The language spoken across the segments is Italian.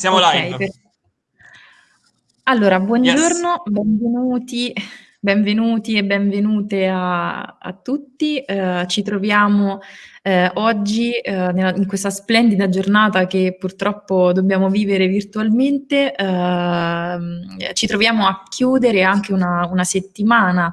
Siamo okay, live. Per... Allora, buongiorno, yes. benvenuti, benvenuti e benvenute a, a tutti. Uh, ci troviamo uh, oggi uh, nella, in questa splendida giornata che purtroppo dobbiamo vivere virtualmente. Ehm, ci troviamo a chiudere anche una, una settimana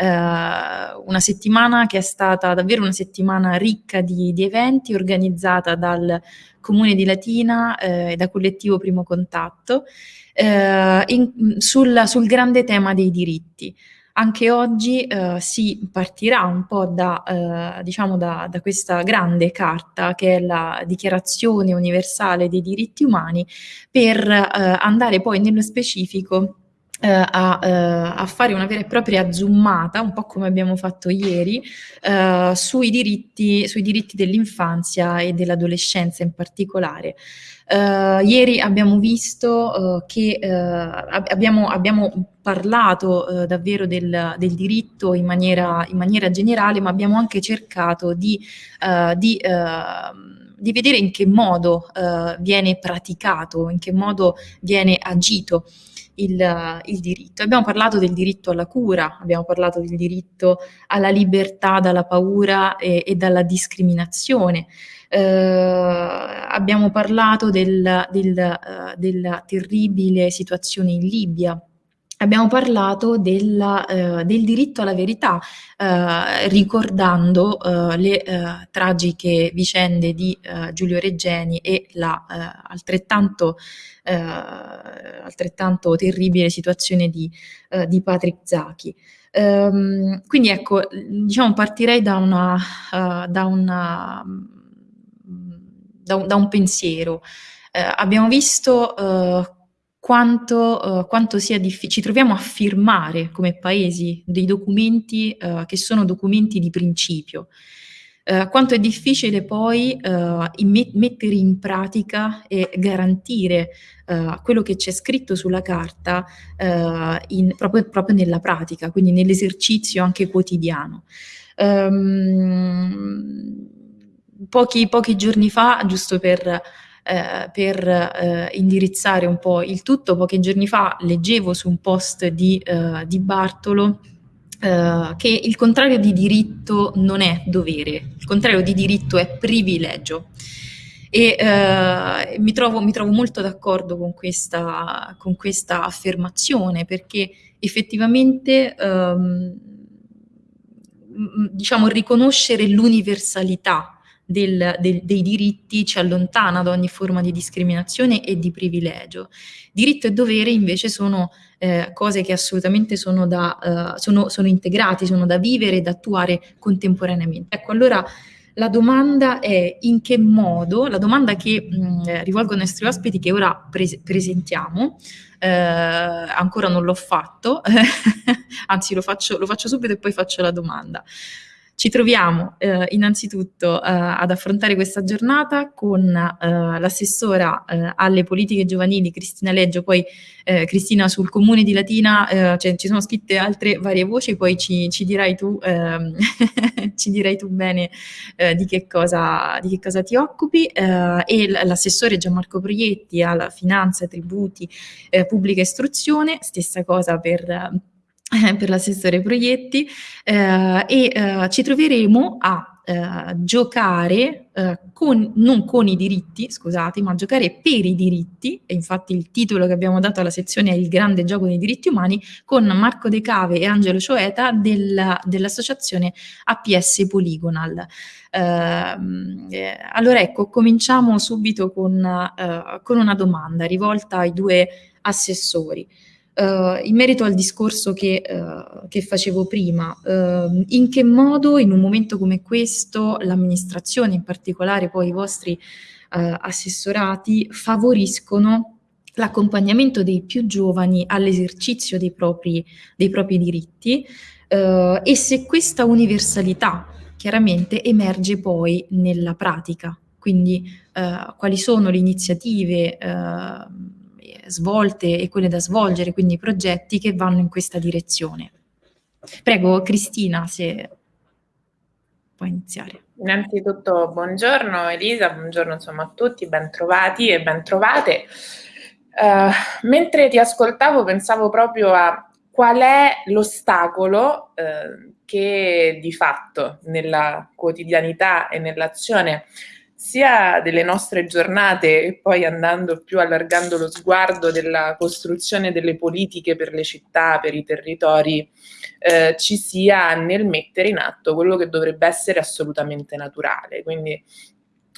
una settimana che è stata davvero una settimana ricca di, di eventi organizzata dal Comune di Latina eh, e da Collettivo Primo Contatto, eh, in, sul, sul, grande tema dei diritti. Anche oggi eh, si partirà un po' da, eh, diciamo da, da, questa grande carta che è la Dichiarazione Universale dei Diritti Umani per eh, andare poi nello specifico eh, a, eh, a, fare una vera e propria zoomata, un po' come abbiamo fatto ieri, eh, sui diritti, diritti dell'infanzia e dell'adolescenza in particolare. Uh, ieri abbiamo visto uh, che uh, abbiamo, abbiamo, parlato davvero del, del, diritto in maniera, in maniera, generale, ma abbiamo anche cercato di, di, di vedere in che modo viene praticato, in che modo viene agito il, il, diritto. Abbiamo parlato del diritto alla cura, abbiamo parlato del diritto alla libertà dalla paura e, e dalla discriminazione. Eh, abbiamo parlato del, del, uh, della terribile situazione in Libia, abbiamo parlato della, eh, del diritto alla verità, eh, ricordando eh, le eh, tragiche vicende di eh, Giulio Reggeni e la eh, altrettanto, altrettanto, terribile situazione di, di Patrick Zaki. Um, quindi ecco, diciamo, partirei da, una, da, una, da, un, da un pensiero. abbiamo visto quanto, uh, quanto sia difficile, ci troviamo a firmare come paesi dei documenti uh, che sono documenti di principio, uh, quanto è difficile poi in mettere in pratica e garantire quello che c'è scritto sulla carta in, proprio, proprio, nella pratica, quindi nell'esercizio anche quotidiano. Um, pochi, pochi giorni fa, giusto per eh, per eh, indirizzare un po' il tutto. Pochi giorni fa leggevo su un post di, eh, di Bartolo Uh, che il contrario di diritto non è dovere, il contrario di diritto è privilegio. E uh, mi, trovo, mi, trovo, molto d'accordo con con questa, affermazione perché effettivamente um, diciamo riconoscere l'universalità del, del, dei diritti ci allontana da ogni forma di discriminazione e di privilegio. Diritto e dovere invece sono eh, cose che assolutamente sono, da, uh, sono, sono integrati, sono da vivere e da attuare contemporaneamente. Ecco, allora la domanda è in che modo, la domanda che mh, eh, rivolgo ai nostri ospiti che ora pre presentiamo, eh, ancora non l'ho fatto, anzi lo faccio, lo faccio subito e poi faccio la domanda. Ci troviamo eh, innanzitutto eh, ad affrontare questa giornata con eh, l'assessora eh, alle politiche giovanili Cristina Leggio, poi eh, Cristina sul comune di Latina, eh, cioè, ci sono scritte altre varie voci, poi ci, ci dirai, tu, ehm, ci dirai tu bene di che, cosa, di, che cosa, ti occupi e l'assessore Gianmarco Proietti alla finanza, tributi, pubblica istruzione, stessa cosa per per l'assessore proietti eh, e eh, ci troveremo a eh, giocare eh, con, non con i diritti, scusate, ma a giocare per i diritti, e infatti il titolo che abbiamo dato alla sezione è Il grande gioco dei diritti umani, con Marco De Cave e Angelo Cioeta del, dell'associazione APS Polygonal. Ehm, eh, allora ecco, cominciamo subito con, eh, con una domanda rivolta ai due assessori. Uh, in merito al discorso che, uh, che facevo prima, uh, in che modo in un momento come questo l'amministrazione, in particolare poi i vostri assessorati, favoriscono l'accompagnamento dei più giovani all'esercizio dei dei propri diritti e se questa universalità chiaramente emerge poi nella pratica, quindi quali sono le iniziative svolte e quelle da svolgere, quindi progetti che vanno in questa direzione. Prego Cristina se puoi iniziare. Innanzitutto buongiorno Elisa, buongiorno insomma a tutti, ben trovati e ben trovate. Uh, mentre ti ascoltavo pensavo proprio a qual è l'ostacolo uh, che di fatto nella quotidianità e nell'azione sia delle nostre giornate e poi andando più allargando lo sguardo della costruzione delle politiche per le città, per i territori, eh, ci sia nel mettere in atto quello che dovrebbe essere assolutamente naturale. Quindi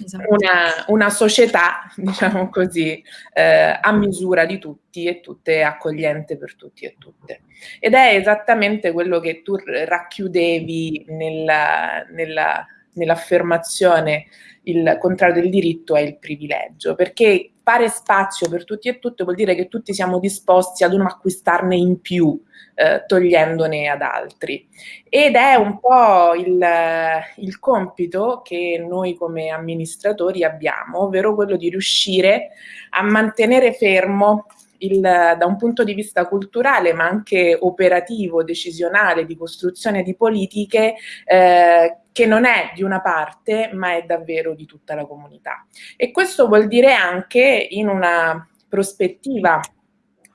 esatto. una, una, società, diciamo così, eh, a misura di tutti e tutte accogliente per tutti e tutte. Ed è esattamente quello che tu racchiudevi nella, nella, nell'affermazione il contrario del diritto è il privilegio, perché fare spazio per tutti e tutte vuol dire che tutti siamo disposti ad non acquistarne in più, eh, togliendone ad altri. Ed è un po' il, il compito che noi come amministratori abbiamo, ovvero quello di riuscire a mantenere fermo il, da un punto di vista culturale, ma anche operativo, decisionale, di costruzione di politiche, eh, che non è di una parte, ma è davvero di tutta la comunità. E questo vuol dire anche in una prospettiva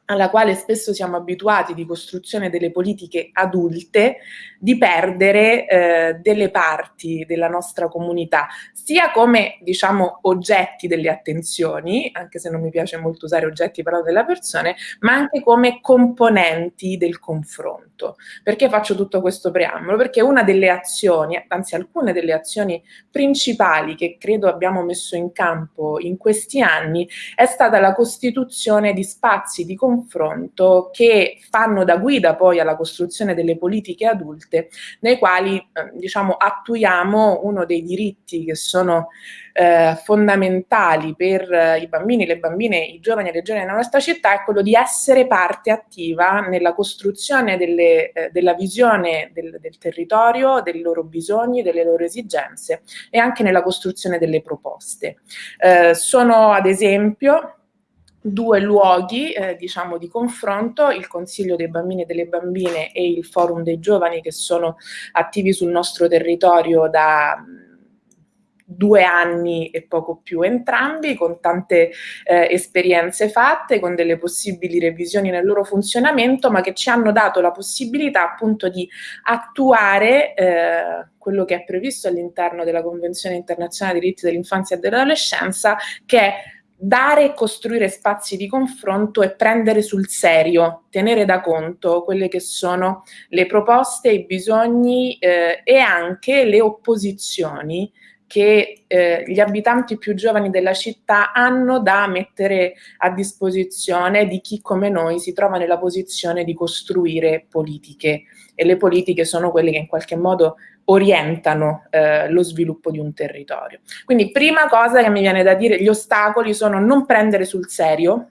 alla quale spesso siamo abituati di costruzione delle politiche adulte, di perdere eh, delle parti della nostra comunità, sia come diciamo oggetti delle attenzioni, anche se non mi piace molto usare oggetti però della persona, ma anche come componenti del confronto. Perché faccio tutto questo preambolo? Perché una delle azioni, anzi alcune delle azioni principali che credo abbiamo messo in campo in questi anni è stata la costituzione di spazi di confronto confronto che fanno da guida poi alla costruzione delle politiche adulte, nei quali eh, diciamo, attuiamo uno dei diritti che sono eh, fondamentali per eh, i bambini, le bambine, i giovani e le giovani nella nostra città è quello di essere parte attiva nella costruzione delle, eh, della visione del, del territorio, dei loro bisogni, delle loro esigenze e anche nella costruzione delle proposte. Sono ad esempio due luoghi eh, diciamo di confronto, il Consiglio dei bambini e delle bambine e il Forum dei giovani che sono attivi sul nostro territorio da due anni e poco più entrambi, con tante eh, esperienze fatte, con delle possibili revisioni nel loro funzionamento, ma che ci hanno dato la possibilità appunto di attuare eh, quello che è previsto all'interno della Convenzione internazionale dei diritti dell'infanzia e dell'adolescenza, che è dare e costruire spazi di confronto e prendere sul serio, tenere da conto quelle che sono le proposte, i bisogni eh, e anche le opposizioni che eh, gli abitanti più giovani della città hanno da mettere a disposizione di chi come noi si trova nella posizione di costruire politiche. E le politiche sono quelle che in qualche modo orientano eh, lo sviluppo di un territorio. Quindi prima cosa che mi viene da dire, gli ostacoli sono non prendere sul serio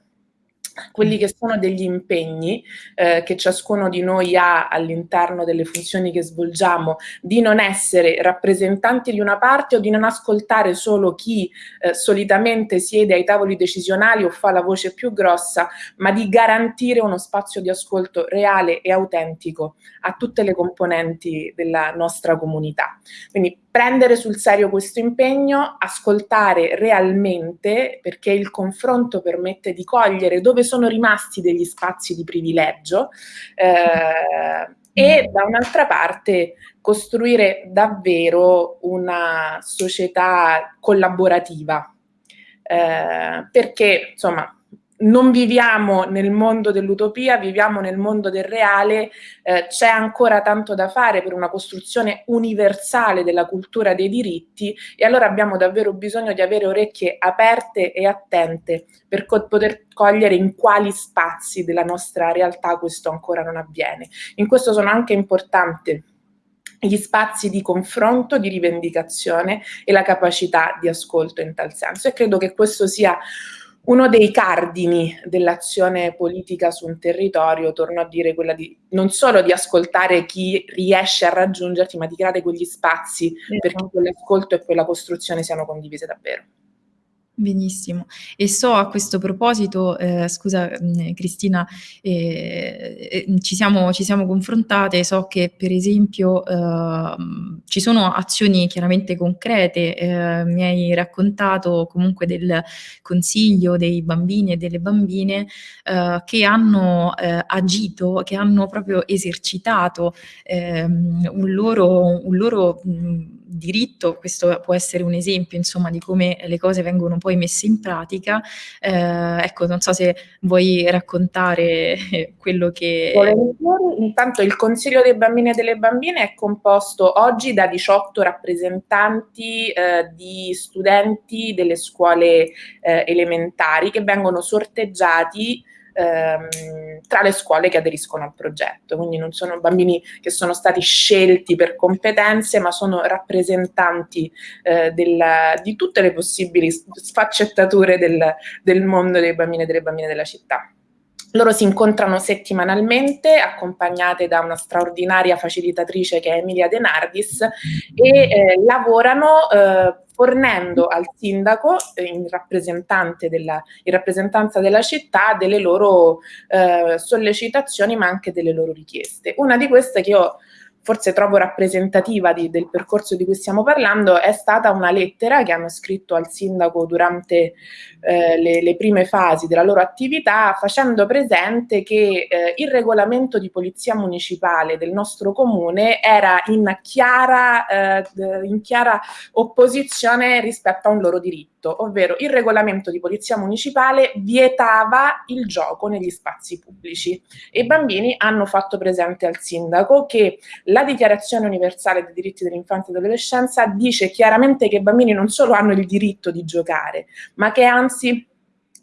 quelli che sono degli impegni eh, che ciascuno di noi ha all'interno delle funzioni che svolgiamo, di non essere rappresentanti di una parte o di non ascoltare solo chi eh, solitamente siede ai tavoli decisionali o fa la voce più grossa, ma di garantire uno spazio di ascolto reale e autentico a tutte le componenti della nostra comunità. Quindi prendere sul serio questo impegno, ascoltare realmente, perché il confronto permette di cogliere dove sono rimasti degli spazi di privilegio eh, e da un'altra parte costruire davvero una società collaborativa. Eh, perché insomma non viviamo nel mondo dell'utopia, viviamo nel mondo del reale, eh, c'è ancora tanto da fare per una costruzione universale della cultura dei diritti e allora abbiamo davvero bisogno di avere orecchie aperte e attente per co poter cogliere in quali spazi della nostra realtà questo ancora non avviene. In questo sono anche importanti gli spazi di confronto, di rivendicazione e la capacità di ascolto in tal senso e credo che questo sia uno dei cardini dell'azione politica su un territorio, torno a dire, quella di non solo di ascoltare chi riesce a raggiungerti, ma di creare quegli spazi esatto. perché quell'ascolto e quella costruzione siano condivise davvero. Benissimo. E so a questo proposito, ehm, scusa, mhmm, Cristina, ehm, ehm, ci siamo ci siamo confrontate, so che per esempio, uhm, ci sono azioni chiaramente concrete, ehm, mi hai raccontato comunque del consiglio dei bambini e delle bambine, uhm, che hanno, ehm, agito, che hanno proprio esercitato, ehm, un loro un loro, mhmm, diritto, questo può essere un esempio insomma di come le cose vengono poi messe in pratica. Ehm, ecco, non so se vuoi raccontare quello che. Intanto il consiglio dei bambini e delle bambine è composto oggi da 18 rappresentanti, ehm, di studenti delle scuole, ehm, elementari che vengono sorteggiati ehm, tra le scuole che aderiscono al progetto. Quindi non sono bambini che sono stati scelti per competenze, ma sono rappresentanti eh, del, di tutte le possibili sfaccettature del, del mondo dei bambini e delle bambine della città. Loro si incontrano settimanalmente, accompagnate da una straordinaria facilitatrice che è Emilia De Nardis, e eh, lavorano eh, fornendo al sindaco, eh, in, della, in, rappresentanza della città, delle loro eh, sollecitazioni, ma anche delle loro richieste. Una di queste che io forse trovo rappresentativa di, del percorso di cui stiamo parlando, è stata una lettera che hanno scritto al sindaco durante eh, le, le, prime fasi della loro attività, facendo presente che eh, il regolamento di polizia municipale del nostro comune era in chiara, eh, in chiara opposizione rispetto a un loro diritto, ovvero il regolamento di polizia municipale vietava il gioco negli spazi pubblici. E i bambini hanno fatto presente al sindaco che la Dichiarazione universale dei diritti dell'infanzia e dell'adolescenza dice chiaramente che i bambini non solo hanno il diritto di giocare, ma che anzi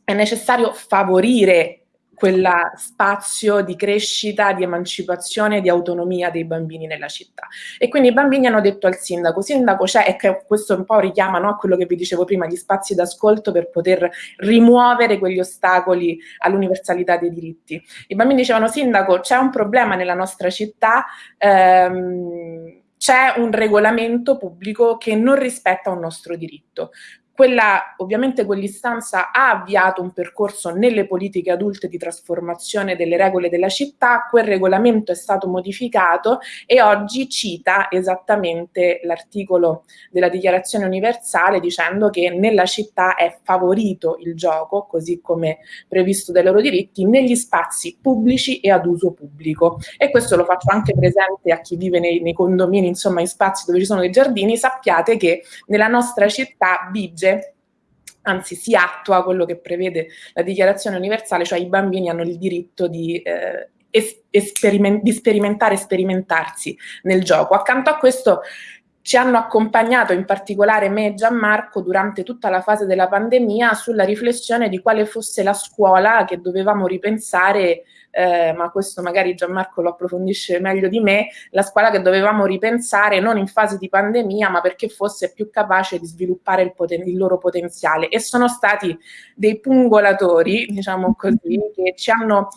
è necessario favorire quel spazio di crescita, di emancipazione, di autonomia dei bambini nella città. E quindi i bambini hanno detto al sindaco, sindaco c'è, e questo un po' richiama no, a quello che vi dicevo prima, gli spazi d'ascolto per poter rimuovere quegli ostacoli all'universalità dei diritti. I bambini dicevano, sindaco c'è un problema nella nostra città, ehm, c'è un regolamento pubblico che non rispetta un nostro diritto. Quella, ovviamente quell'istanza ha avviato un percorso nelle politiche adulte di trasformazione delle regole della città, quel regolamento è stato modificato e oggi cita esattamente l'articolo della dichiarazione universale dicendo che nella città è favorito il gioco, così come previsto dai loro diritti, negli spazi pubblici e ad uso pubblico. E questo lo faccio anche presente a chi vive nei, nei condomini, insomma in spazi dove ci sono dei giardini, sappiate che nella nostra città vige legge, anzi si attua quello che prevede la dichiarazione universale, cioè i bambini hanno il diritto di, eh, esperiment di sperimentare e sperimentarsi nel gioco. Accanto a questo ci hanno accompagnato in particolare me e Gianmarco durante tutta la fase della pandemia sulla riflessione di quale fosse la scuola che dovevamo ripensare eh, ma questo magari Gianmarco lo approfondisce meglio di me, la scuola che dovevamo ripensare non in fase di pandemia, ma perché fosse più capace di sviluppare il, il loro potenziale. E sono stati dei pungolatori, diciamo così, che ci hanno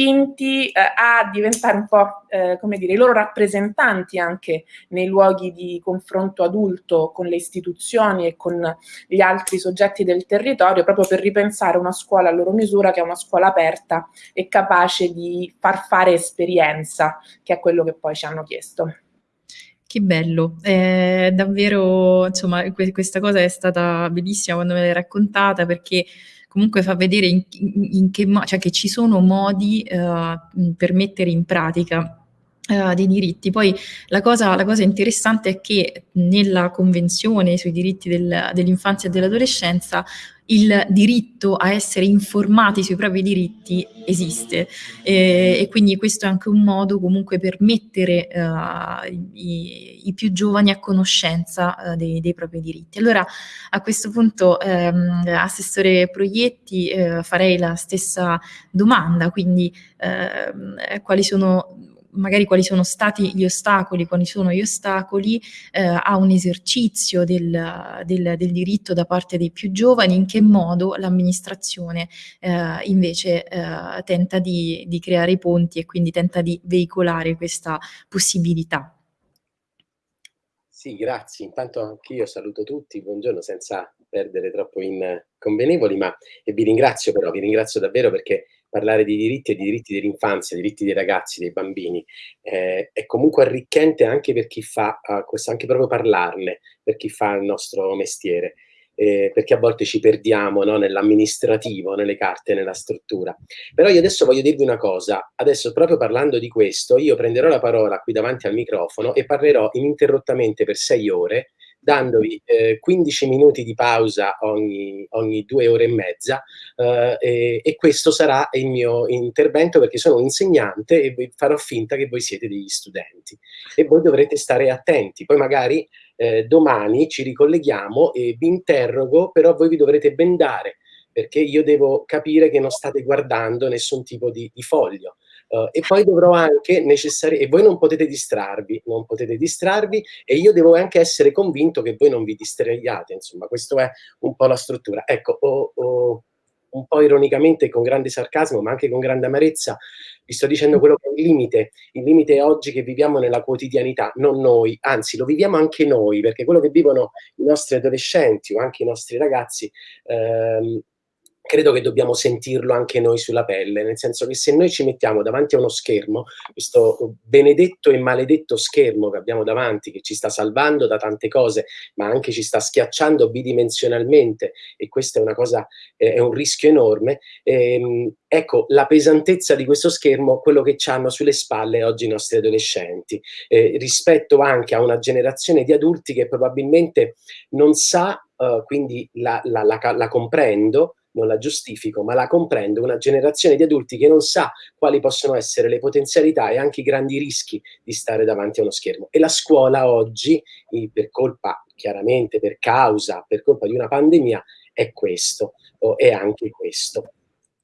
spinti eh, a diventare un po', eh, come dire, i loro rappresentanti anche nei luoghi di confronto adulto con le istituzioni e con gli altri soggetti del territorio, proprio per ripensare una scuola a loro misura che è una scuola aperta e capace di far fare esperienza, che è quello che poi ci hanno chiesto. Che bello, eh, davvero, insomma, questa cosa è stata bellissima quando me l'hai raccontata perché comunque fa vedere in, in, che cioè che ci sono modi uh, per mettere in pratica Uh, dei diritti. Poi la cosa, la cosa, interessante è che nella Convenzione sui diritti del, dell'infanzia e dell'adolescenza il diritto a essere informati sui propri diritti esiste e, e quindi questo è anche un modo comunque per mettere uh, i, i, più giovani a conoscenza uh, dei, dei, propri diritti. Allora a questo punto um, Assessore Proietti uh, farei la stessa domanda, quindi ehm, quali sono magari quali sono stati gli ostacoli, quali sono gli ostacoli eh, a un esercizio del, del, del, diritto da parte dei più giovani, in che modo l'amministrazione eh, invece eh, tenta di, di creare i ponti e quindi tenta di veicolare questa possibilità. Sì, grazie. Intanto anche io saluto tutti, buongiorno, senza perdere troppo in convenevoli, ma vi ringrazio però, vi ringrazio davvero perché parlare di diritti e di diritti dell'infanzia, diritti dei ragazzi, dei bambini, eh, è comunque arricchente anche per chi fa uh, questo, anche proprio parlarne, per chi fa il nostro mestiere. Eh, perché a volte ci perdiamo no, nell'amministrativo, nelle carte, nella struttura. Però io adesso voglio dirvi una cosa, adesso proprio parlando di questo, io prenderò la parola qui davanti al microfono e parlerò ininterrottamente per sei ore dandovi eh, 15 minuti di pausa ogni, ogni, due ore e mezza eh, e, e, questo sarà il mio intervento perché sono un insegnante e farò finta che voi siete degli studenti e voi dovrete stare attenti, poi magari eh, domani ci ricolleghiamo e vi interrogo, però voi vi dovrete bendare perché io devo capire che non state guardando nessun tipo di, di foglio. Uh, e poi dovrò anche necessariamente, e voi non potete distrarvi, non potete distrarvi, e io devo anche essere convinto che voi non vi distraiate, insomma, questa è un po' la struttura. Ecco, oh, oh, un po' ironicamente, con grande sarcasmo, ma anche con grande amarezza, vi sto dicendo quello che è il limite. Il limite è oggi che viviamo nella quotidianità, non noi, anzi lo viviamo anche noi, perché quello che vivono i nostri adolescenti o anche i nostri ragazzi ehm, credo che dobbiamo sentirlo anche noi sulla pelle, nel senso che se noi ci mettiamo davanti a uno schermo, questo benedetto e maledetto schermo che abbiamo davanti, che ci sta salvando da tante cose, ma anche ci sta schiacciando bidimensionalmente, e questa è una cosa, eh, è un rischio enorme, ehm, ecco, la pesantezza di questo schermo, quello che ci hanno sulle spalle oggi i nostri adolescenti, eh, rispetto anche a una generazione di adulti che probabilmente non sa, uh, quindi la, la, la, la comprendo, non la giustifico, ma la comprendo, una generazione di adulti che non sa quali possono essere le potenzialità e anche i grandi rischi di stare davanti a uno schermo. E la scuola oggi, per colpa, chiaramente, per causa, per colpa di una pandemia, è questo, o è anche questo.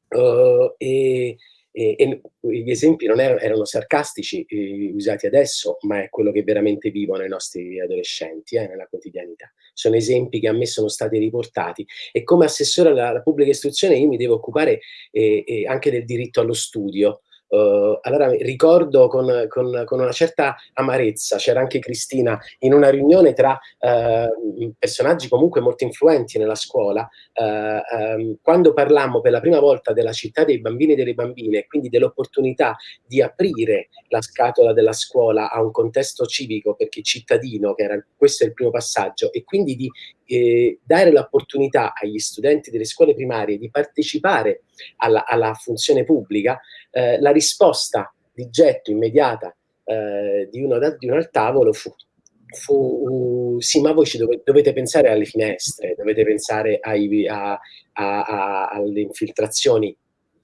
Uh, e, e, e, gli esempi non erano, erano sarcastici eh, usati adesso, ma è quello che veramente vivono i nostri adolescenti eh, nella quotidianità. Sono esempi che a me sono stati riportati e come assessore alla, alla pubblica istruzione io mi devo occupare eh, eh anche del diritto allo studio, Uh, allora ricordo con, con, con, una certa amarezza, c'era anche Cristina, in una riunione tra uh, personaggi comunque molto influenti nella scuola, uh, um, quando parlammo per la prima volta della città dei bambini e delle bambine, quindi dell'opportunità di aprire la scatola della scuola a un contesto civico perché cittadino, che era questo è il primo passaggio, e quindi di eh, dare l'opportunità agli studenti delle scuole primarie di partecipare alla, alla funzione pubblica, eh, la risposta di getto immediata eh, di, uno, di, uno, al tavolo fu, fu uh, sì ma voi ci dovete, dovete, pensare alle finestre, dovete pensare ai, a, a, a, alle infiltrazioni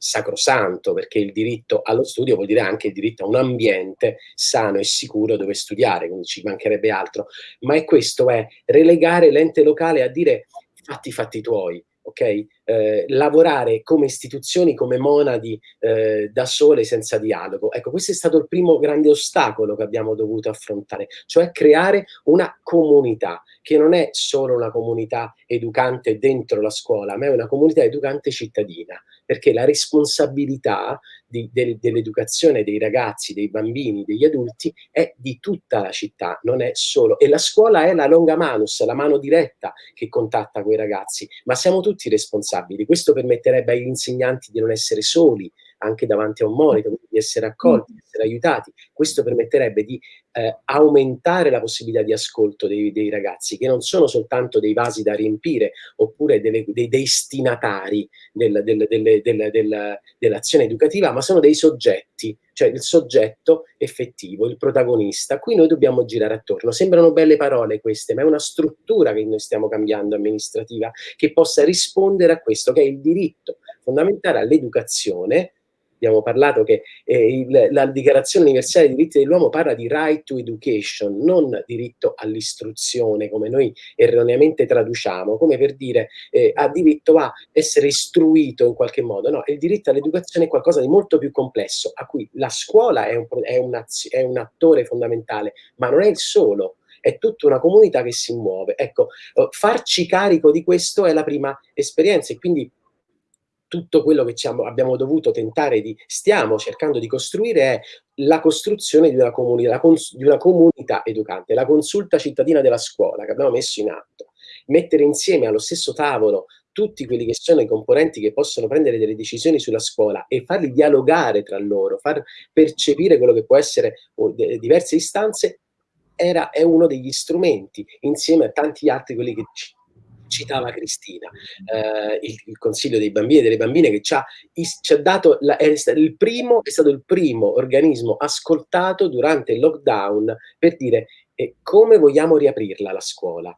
sacrosanto, perché il diritto allo studio vuol dire anche il diritto a un ambiente sano e sicuro dove studiare, quindi ci mancherebbe altro. Ma è questo, è relegare l'ente locale a dire fatti fatti tuoi, ok? Eh, lavorare come istituzioni, come monadi eh, da sole senza dialogo. Ecco, questo è stato il primo grande ostacolo che abbiamo dovuto affrontare, cioè creare una comunità, che non è solo una comunità educante dentro la scuola, ma è una comunità educante cittadina, perché la responsabilità de, dell'educazione dei ragazzi, dei bambini, degli adulti è di tutta la città, non è solo. E la scuola è la longa manus, la mano diretta che contatta quei ragazzi, ma siamo tutti responsabili. Questo permetterebbe agli insegnanti di non essere soli, anche davanti a un monitor, di essere accolti, di essere aiutati. Questo permetterebbe di eh, aumentare la possibilità di ascolto dei, dei, ragazzi, che non sono soltanto dei vasi da riempire, oppure delle, dei destinatari del, del, del, dell'azione educativa, ma sono dei soggetti, cioè il soggetto effettivo, il protagonista, a cui noi dobbiamo girare attorno. Sembrano belle parole queste, ma è una struttura che noi stiamo cambiando amministrativa, che possa rispondere a questo, che è il diritto fondamentale all'educazione, abbiamo parlato che eh, il, la Dichiarazione Universale dei Diritti dell'Uomo parla di right to education, non diritto all'istruzione, come noi erroneamente traduciamo, come per dire eh, ha diritto a essere istruito in qualche modo. No, il diritto all'educazione è qualcosa di molto più complesso, a cui la scuola è un, è un, è un attore fondamentale, ma non è il solo, è tutta una comunità che si muove. Ecco, eh, farci carico di questo è la prima esperienza e quindi tutto quello che abbiamo dovuto tentare di, stiamo cercando di costruire è la costruzione di una, comunità, di una comunità educante, la consulta cittadina della scuola che abbiamo messo in atto. mettere insieme allo stesso tavolo tutti quelli che sono i componenti che possono prendere delle decisioni sulla scuola e farli dialogare tra loro, far percepire quello che può essere diverse istanze, era, è uno degli strumenti, insieme a tanti altri, quelli che citava Cristina, eh, il, il, Consiglio dei bambini e delle bambine che ci ha, ci ha dato, la, è, il primo, è stato il primo organismo ascoltato durante il lockdown per dire eh, come vogliamo riaprirla la scuola.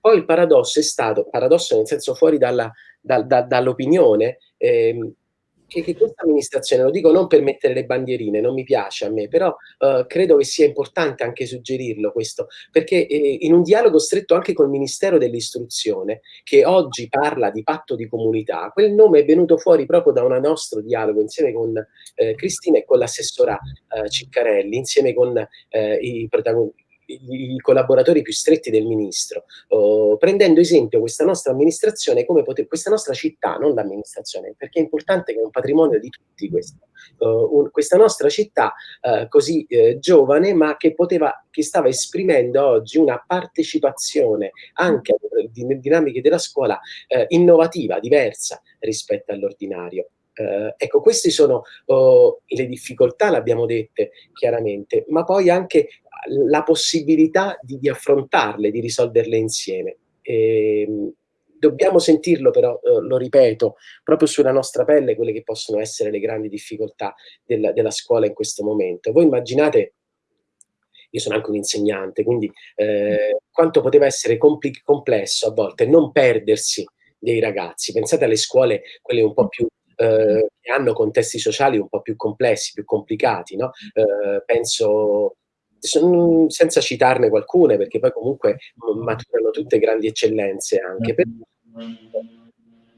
Poi il paradosso è stato, paradosso nel senso fuori dall'opinione, ehm, che, che, questa amministrazione, lo dico non per mettere le bandierine, non mi piace a me, però eh, credo che sia importante anche suggerirlo questo, perché eh, in un dialogo stretto anche col Ministero dell'Istruzione, che oggi parla di patto di comunità, quel nome è venuto fuori proprio da un nostro dialogo insieme con eh, Cristina e con l'assessora eh, Ciccarelli, insieme con eh, i protagonisti i collaboratori più stretti del ministro, oh, prendendo esempio questa nostra amministrazione come poter, questa nostra città, non l'amministrazione, perché è importante che è un patrimonio di tutti questo, uh, un, questa nostra città uh, così uh, giovane ma che poteva, che stava esprimendo oggi una partecipazione anche alle dinamiche della scuola innovativa, diversa rispetto all'ordinario. Uh, ecco, queste sono uh, le difficoltà, l'abbiamo dette chiaramente, ma poi anche la possibilità di, di affrontarle, di risolverle insieme. E, ehm, dobbiamo sentirlo però, uh, lo ripeto, proprio sulla nostra pelle quelle che possono essere le grandi difficoltà del, della scuola in questo momento. Voi immaginate io sono anche un insegnante, quindi eh, quanto poteva essere complesso a volte non perdersi dei ragazzi. Pensate alle scuole, quelle un po' più eh, che hanno contesti sociali un po' più complessi, più complicati, no? eh, penso senza citarne qualcune, perché poi comunque maturano tutte grandi eccellenze anche.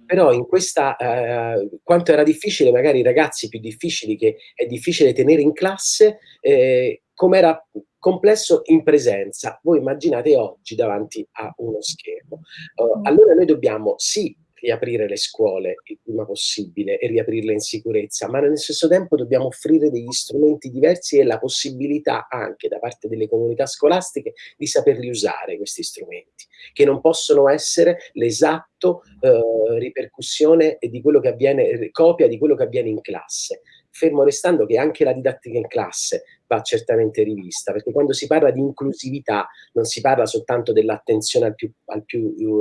Però in questa, eh, quanto era difficile, magari i ragazzi più difficili che è difficile tenere in classe, eh, come era complesso in presenza. Voi immaginate oggi davanti a uno schermo. Uh, allora noi dobbiamo sì riaprire le scuole il prima possibile e riaprirle in sicurezza, ma nello stesso tempo dobbiamo offrire degli strumenti diversi e la possibilità anche da parte delle comunità scolastiche di saperli usare questi strumenti, che non possono essere l'esatto eh, ripercussione di quello che avviene, copia di quello che avviene in classe, fermo restando che anche la didattica in classe va certamente rivista, perché quando si parla di inclusività non si parla soltanto dell'attenzione al, al,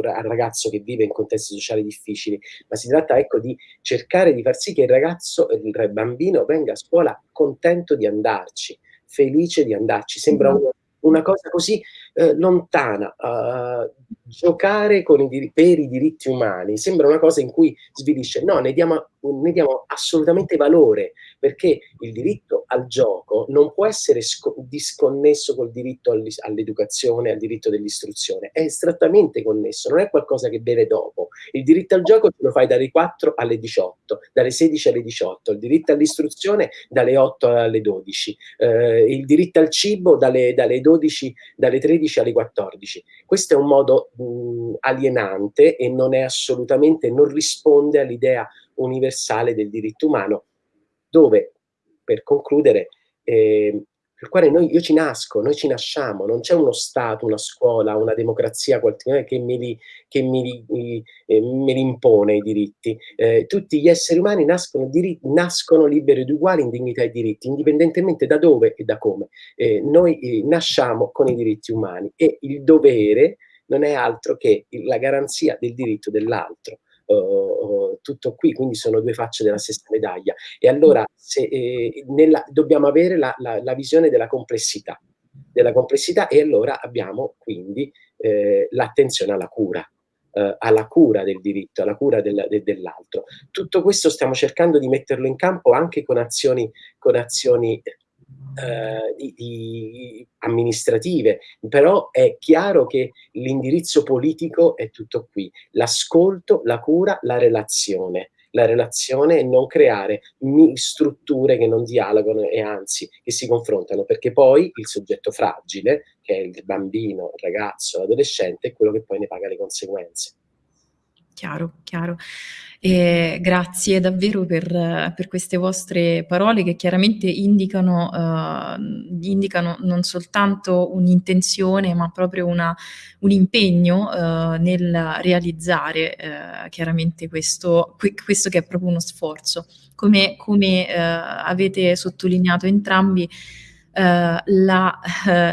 al, ragazzo che vive in contesti sociali difficili, ma si tratta ecco, di cercare di far sì che il ragazzo, il bambino venga a scuola contento di andarci, felice di andarci. Sembra mm-hmm. una, una cosa così eh, lontana. Uh, giocare i per i diritti umani sembra una cosa in cui svilisce. No, ne diamo, ne diamo assolutamente valore, perché il diritto al gioco non può essere disconnesso col diritto all'educazione, al diritto dell'istruzione. È strettamente connesso, non è qualcosa che viene dopo. Il diritto al gioco lo fai dalle 4 alle 18, dalle 16 alle 18, il diritto all'istruzione dalle 8 alle 12, eh, il diritto al cibo dalle, dalle 12, dalle 13 13 alle 14. Questo è un modo mh, alienante e non è assolutamente, non risponde all'idea universale del diritto umano, dove, per concludere, eh, per quale noi, io ci nasco, noi ci nasciamo, non c'è uno Stato, una scuola, una democrazia che me li, che me li, eh, me li impone i diritti. Eh, tutti gli esseri umani nascono, diritti, nascono liberi ed uguali in dignità e diritti, indipendentemente da dove e da come. Eh, noi eh, nasciamo con i diritti umani e il dovere non è altro che la garanzia del diritto dell'altro uh, tutto qui, quindi sono due facce della stessa medaglia. E allora se, eh, nella, dobbiamo avere la, la, la, visione della complessità, della complessità e allora abbiamo quindi eh, l'attenzione alla cura. Uh, alla cura del diritto, alla cura del, de, dell'altro. Tutto questo stiamo cercando di metterlo in campo anche con azioni, con azioni eh, di, di amministrative, però è chiaro che l'indirizzo politico è tutto qui, l'ascolto, la cura, la relazione la relazione e non creare strutture che non dialogano e anzi che si confrontano, perché poi il soggetto fragile, che è il bambino, il ragazzo, l'adolescente, è quello che poi ne paga le conseguenze. Chiaro, chiaro. E grazie davvero per, per, queste vostre parole che chiaramente indicano, uh, indicano non soltanto un'intenzione ma proprio una, un impegno uh, nel realizzare uh, chiaramente questo, questo, che è proprio uno sforzo. Come, come avete sottolineato entrambi, la, la,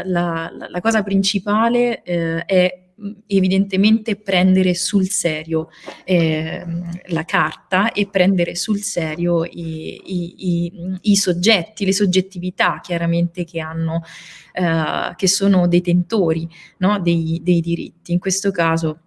la, la, cosa principale è evidentemente prendere sul serio eh, la carta e prendere sul serio i, i, i, i soggetti, le soggettività chiaramente che hanno, eh, che sono detentori no, dei, dei diritti. In questo caso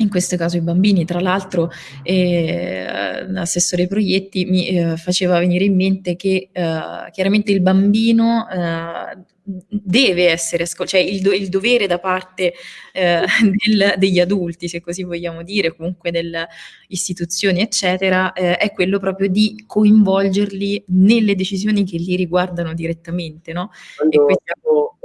in questo caso i bambini. Tra l'altro eh, l'assessore proietti mi eh, faceva venire in mente che eh, chiaramente il bambino eh, deve essere ascoltato, cioè il, do il, dovere da parte eh, del, degli adulti, se così vogliamo dire, comunque delle istituzioni, eccetera, eh, è quello proprio di coinvolgerli nelle decisioni che li riguardano direttamente, no? Quando abbiamo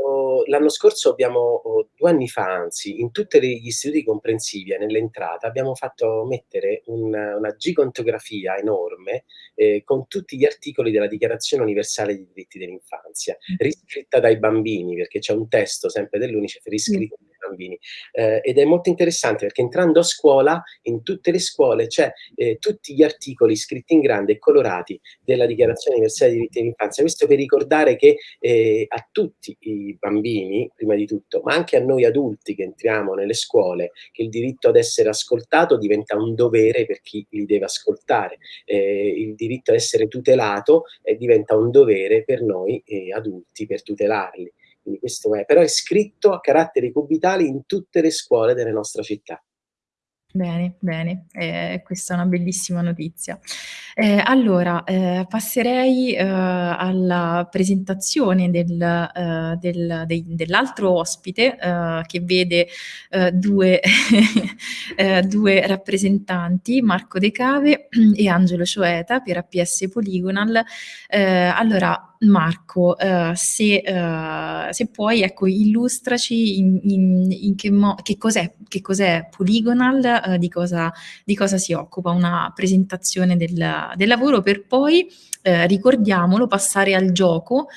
l'anno scorso abbiamo, due anni fa anzi, in tutti gli istituti comprensivi e nell'entrata abbiamo fatto mettere un, una gigantografia enorme eh, con tutti gli articoli della Dichiarazione Universale dei Diritti dell'Infanzia, mm. riscritta dai bambini, perché c'è un testo sempre dell'Unicef riscritto mm. Bambini. Eh, ed è molto interessante perché entrando a scuola, in tutte le scuole c'è eh, tutti gli articoli scritti in grande e colorati della Dichiarazione Universale dei Diritti dell'Infanzia. Questo per ricordare che eh, a tutti i bambini, prima di tutto, ma anche a noi adulti che entriamo nelle scuole, che il diritto ad essere ascoltato diventa un dovere per chi li deve ascoltare. Eh, il diritto ad essere tutelato eh, diventa un dovere per noi eh, adulti per tutelarli. Quindi questo è, però è scritto a caratteri cubitali in tutte le scuole della nostra città. Bene, bene, eh, questa è una bellissima notizia. Eh, allora, eh, passerei eh, alla presentazione del, eh, del, dei, dell'altro ospite eh, che vede due, due, rappresentanti, Marco De Cave e Angelo Cioeta per APS Polygonal. allora, Marco, uh, se, uh, se, puoi, ecco, illustraci in, in, in che, che, cos'è, che cos'è Polygonal, uh, di, cosa, di, cosa, si occupa, una presentazione del, del lavoro per poi, ricordiamolo, passare al gioco.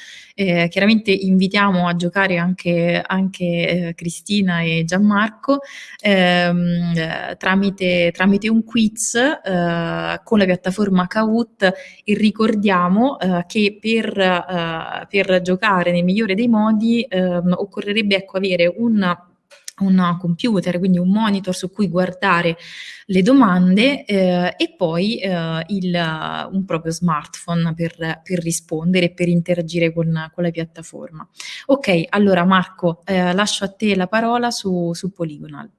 Eh, chiaramente invitiamo a giocare anche, anche eh, Cristina e Gianmarco ehm, eh, tramite, tramite, un quiz eh, con la piattaforma Kahoot e ricordiamo eh, che per, eh, per, giocare nel migliore dei modi ehm, occorrerebbe ecco, avere un un computer, quindi un monitor su cui guardare le domande eh, e poi eh, il, un proprio smartphone per, per rispondere per interagire con, con, la piattaforma. Ok, allora Marco, eh, lascio a te la parola su, su Polygonal.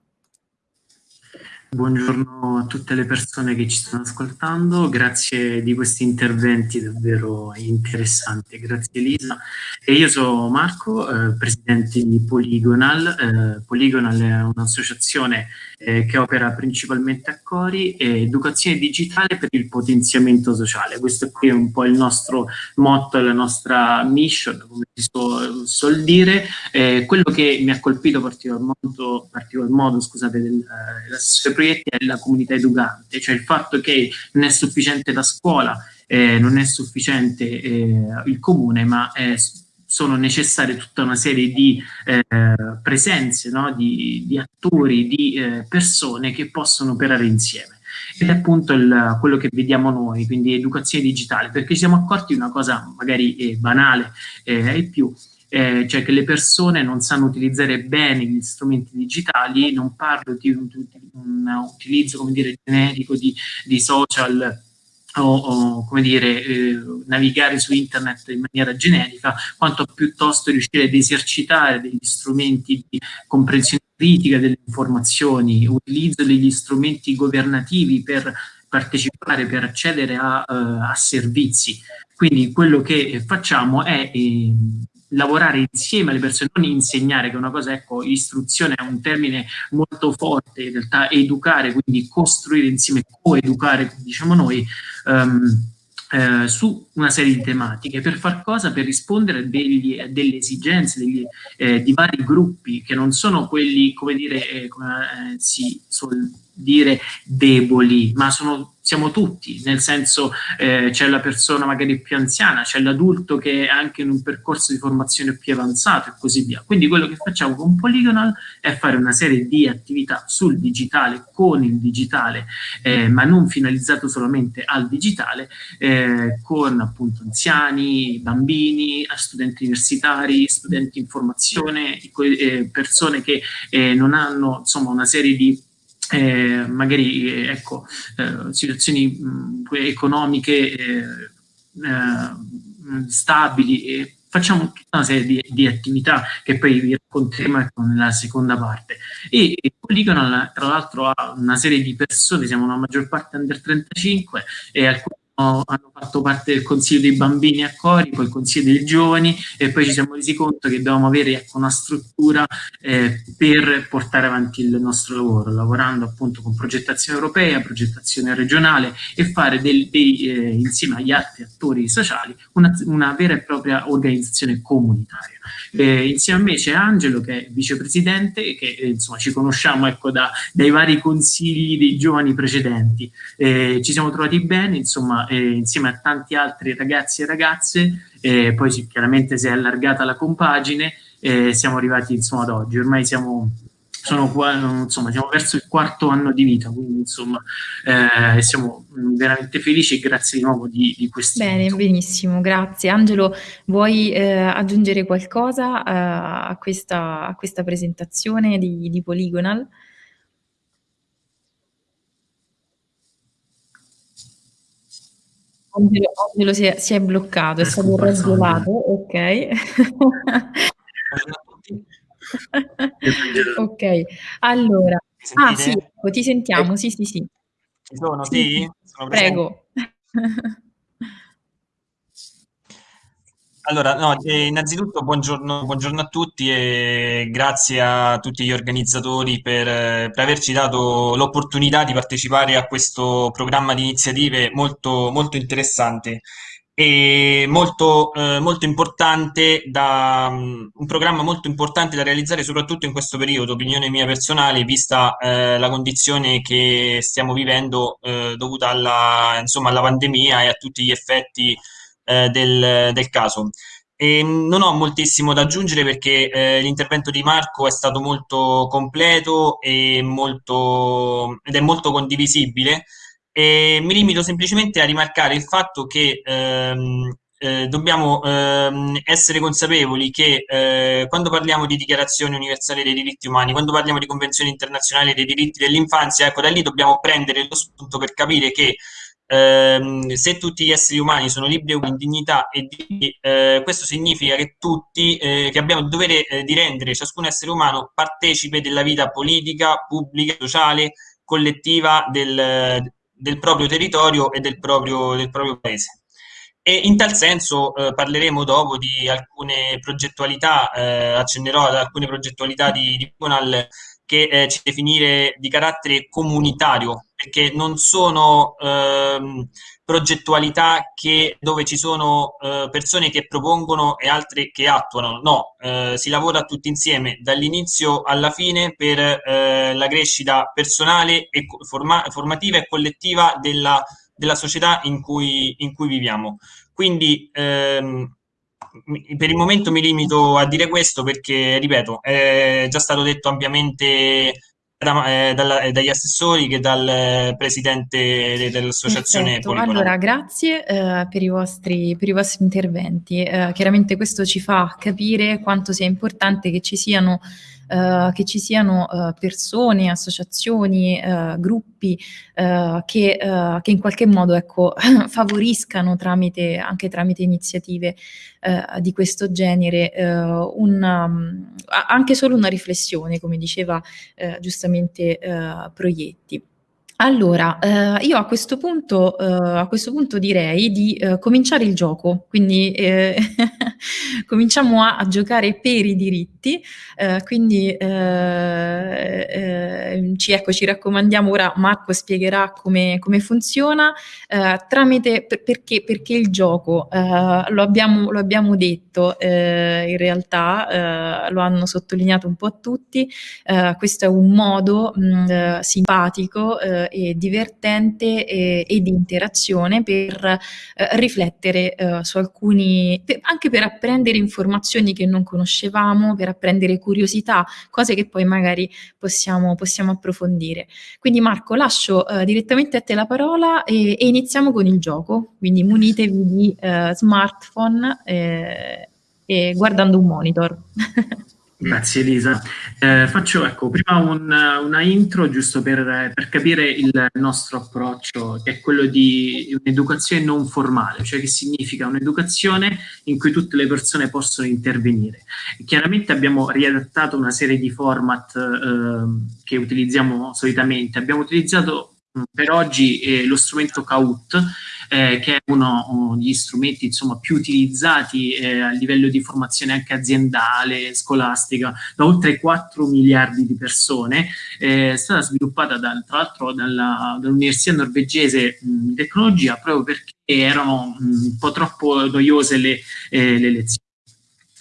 Buongiorno a tutte le persone che ci stanno ascoltando, grazie di questi interventi davvero interessanti, grazie Elisa. E io sono Marco, eh, presidente di Polygonal. Eh, Polygonal è un'associazione eh, che opera principalmente a Cori e educazione digitale per il potenziamento sociale. Questo qui è un po' il nostro motto, la nostra mission, come si suol, suol dire. Eh, quello che mi ha colpito particolar modo, particolar modo scusate, del, eh, proietti è la comunità educante, cioè il fatto che non è sufficiente la scuola, eh, non è sufficiente eh, il comune, ma è sono necessarie tutta una serie di eh, presenze, no? di, di, attori, di eh, persone che possono operare insieme. Ed è appunto il, quello che vediamo noi, quindi educazione digitale, perché ci siamo accorti di una cosa magari eh, banale eh, e più, eh, cioè che le persone non sanno utilizzare bene gli strumenti digitali, non parlo di un, di un utilizzo, come dire, generico di, di social o, o come dire, eh, navigare su internet in maniera generica, quanto piuttosto riuscire ad esercitare degli strumenti di comprensione critica delle informazioni, utilizzo degli strumenti governativi per partecipare, per accedere a, uh, a servizi. Quindi quello che facciamo è eh, lavorare insieme alle persone, non insegnare, che è una cosa, ecco, istruzione è un termine molto forte, in realtà educare, quindi costruire insieme, coeducare, diciamo noi, um, eh, su una serie di tematiche per far cosa? Per rispondere a degli, delle esigenze degli, eh, di vari gruppi che non sono quelli, come dire, eh, come eh, si suol dire, deboli, ma sono siamo tutti, nel senso eh, c'è la persona magari più anziana, c'è l'adulto che è anche in un percorso di formazione più avanzato e così via. Quindi quello che facciamo con Polygonal è fare una serie di attività sul digitale, con il digitale, eh, ma non finalizzato solamente al digitale, eh, con appunto anziani, bambini, studenti universitari, studenti in formazione, eh, persone che eh, non hanno insomma una serie di eh, magari eh, ecco, eh, situazioni mh, economiche eh, eh, stabili e facciamo tutta una serie di, di, attività che poi vi racconteremo ecco, nella seconda parte. E, e Polygonal tra l'altro ha una serie di persone, siamo una maggior parte under 35 e alcuni hanno fatto parte del consiglio dei bambini a Cori, poi il consiglio dei giovani e poi ci siamo resi conto che dovevamo avere ecco, una struttura eh, per portare avanti il nostro lavoro, lavorando appunto con progettazione europea, progettazione regionale e fare del, dei, eh, insieme agli altri attori sociali una, una vera e propria organizzazione comunitaria. Eh, insieme a me c'è Angelo che è vicepresidente e che eh, insomma ci conosciamo ecco, da, dai vari consigli dei giovani precedenti. Eh, ci siamo trovati bene, insomma, eh, insieme a tanti altri ragazzi e ragazze, poi chiaramente si è allargata la compagine e siamo arrivati insomma ad oggi. Ormai siamo sono qua, insomma, siamo verso il quarto anno di vita, quindi insomma eh, siamo veramente felici e grazie di nuovo di, di questo. Bene, invito. benissimo, grazie. Angelo, vuoi eh, aggiungere qualcosa eh, a, questa, a, questa, presentazione di, di Polygonal? Angelo, Angelo si, è, si, è, bloccato, è stato raggelato, ok. Ok, allora ah sì, ecco, ti sentiamo, sì, sì, sì. Ci sono, sì? Sono Prego. Allora, no, innanzitutto buongiorno, buongiorno a tutti e grazie a tutti gli organizzatori per, eh, per averci dato l'opportunità di partecipare a questo programma di iniziative molto, molto interessante e molto, eh, molto importante da, um, un programma molto importante da realizzare soprattutto in questo periodo, opinione mia personale, vista eh, la condizione che stiamo vivendo eh, dovuta alla, insomma, alla pandemia e a tutti gli effetti eh, del, del, caso. E non ho moltissimo da aggiungere perché eh, l'intervento di Marco è stato molto completo e molto, ed è molto condivisibile. E mi limito semplicemente a rimarcare il fatto che ehm, eh, dobbiamo ehm, essere consapevoli che eh, quando parliamo di dichiarazione universale dei diritti umani, quando parliamo di convenzione internazionale dei diritti dell'infanzia, ecco da lì dobbiamo prendere lo spunto per capire che ehm, se tutti gli esseri umani sono liberi in dignità e di, eh, questo significa che tutti, eh, che abbiamo il dovere eh, di rendere ciascun essere umano partecipe della vita politica, pubblica, sociale, collettiva del, del proprio territorio e del proprio, del proprio paese. E in tal senso eh, parleremo dopo di alcune progettualità, eh, accennerò ad alcune progettualità di, di Conal che eh, ci definire di carattere comunitario, perché non sono ehm, progettualità che, dove ci sono eh, persone che propongono e altre che attuano, no, eh, si lavora tutti insieme dall'inizio alla fine per eh, la crescita personale, e forma formativa e collettiva della, della società in cui, in cui viviamo. Quindi ehm, per il momento mi limito a dire questo perché, ripeto, è già stato detto ampiamente da, eh, dalla, eh, dagli assessori che dal presidente dell'associazione Poligono. Allora, grazie eh, per, i vostri, per, i vostri, interventi. Eh, chiaramente questo ci fa capire quanto sia importante che ci siano eh, che ci siano uh, persone, associazioni, uh, gruppi che, che, in qualche modo ecco, favoriscano tramite, anche tramite iniziative di questo genere un, um, anche solo una riflessione, come diceva giustamente Proietti. Allora, eh, io a questo punto, eh, a questo punto direi di eh, cominciare il gioco, quindi cominciamo a, a, giocare per i diritti, eh, quindi eh, eh, ci, ecco, ci raccomandiamo, ora Marco spiegherà come, come funziona, eh, tramite, per, perché, perché, il gioco, eh, lo abbiamo, lo, abbiamo, detto in realtà, lo hanno sottolineato un po' tutti, questo è un modo mh, simpatico e divertente e, e, di interazione per riflettere su alcuni, per, anche per apprendere informazioni che non conoscevamo, per apprendere curiosità, cose che poi magari possiamo, possiamo approfondire. Quindi Marco, lascio uh, direttamente a te la parola e, e, iniziamo con il gioco, quindi munitevi di smartphone eh, e guardando un monitor. Grazie Elisa. Eh, faccio ecco, prima un, una intro giusto per, per, capire il nostro approccio, che è quello di un'educazione non formale, cioè che significa un'educazione in cui tutte le persone possono intervenire. Chiaramente abbiamo riadattato una serie di format eh, che utilizziamo solitamente. Abbiamo utilizzato per oggi eh, lo strumento Kahoot, eh, che è uno degli strumenti insomma, più utilizzati eh, a livello di formazione anche aziendale, scolastica, da oltre 4 miliardi di persone. Eh, è stata sviluppata da, tra l'altro dall'Università norvegese di tecnologia proprio perché erano mh, un po' troppo noiose le, eh, le lezioni.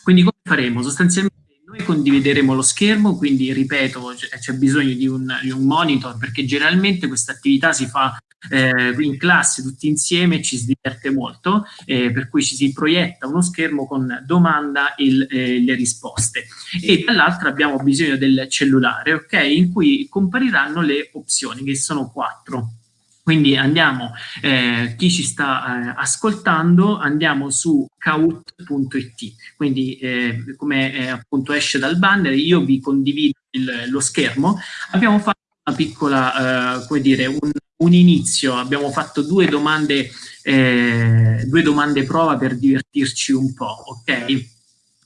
Quindi come faremo? Sostanzialmente noi condivideremo lo schermo, quindi ripeto, c'è bisogno di un, di un, monitor perché generalmente questa attività si fa eh, in classe tutti insieme ci si diverte molto, eh, per cui ci si proietta uno schermo con domanda e eh, le risposte. E dall'altra abbiamo bisogno del cellulare, ok? In cui compariranno le opzioni, che sono quattro. Quindi andiamo, eh, chi ci sta eh, ascoltando, andiamo su kaut.it, quindi eh, come eh, appunto esce dal banner, io vi condivido il, lo schermo, abbiamo fatto una piccola, eh, come dire, un, un, inizio, abbiamo fatto due domande, eh, due domande prova per divertirci un po', ok?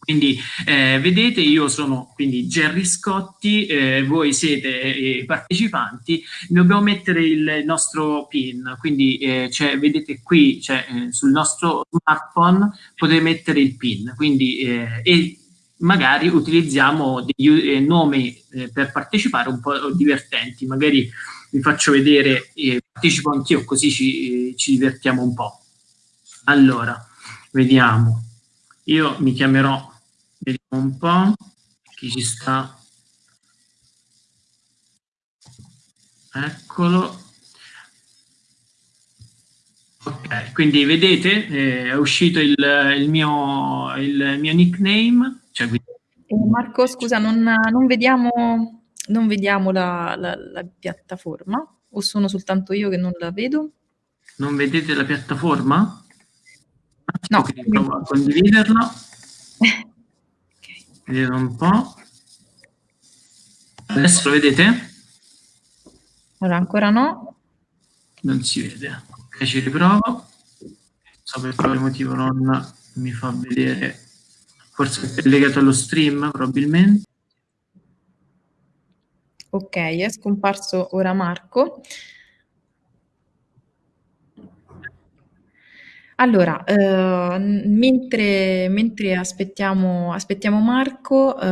Quindi eh, vedete io sono quindi Gerry Scotti, eh, voi siete i eh, partecipanti, dobbiamo mettere il nostro PIN, quindi eh, vedete qui cioè, eh, sul nostro smartphone potete mettere il PIN, quindi eh, e magari utilizziamo dei nomi per partecipare un po' divertenti, magari vi faccio vedere, partecipo anch'io così ci, ci divertiamo un po'. Allora, vediamo, io mi chiamerò Vediamo un po' chi ci sta. Eccolo. Ok, quindi vedete, eh, è uscito il, il, mio, il mio nickname. Cioè, eh, Marco, scusa, non, non vediamo, non vediamo la, la, la, piattaforma o sono soltanto io che non la vedo? Non vedete la piattaforma? No. Provo a condividerla. Vedete un po'. Adesso lo vedete? Ora ancora no. Non si vede. Ok, ci riprovo. Non so per quale motivo non mi fa vedere. Forse è legato allo stream, probabilmente. Ok, è scomparso ora Marco. Allora, eh, mentre, mentre aspettiamo, aspettiamo, Marco, eh,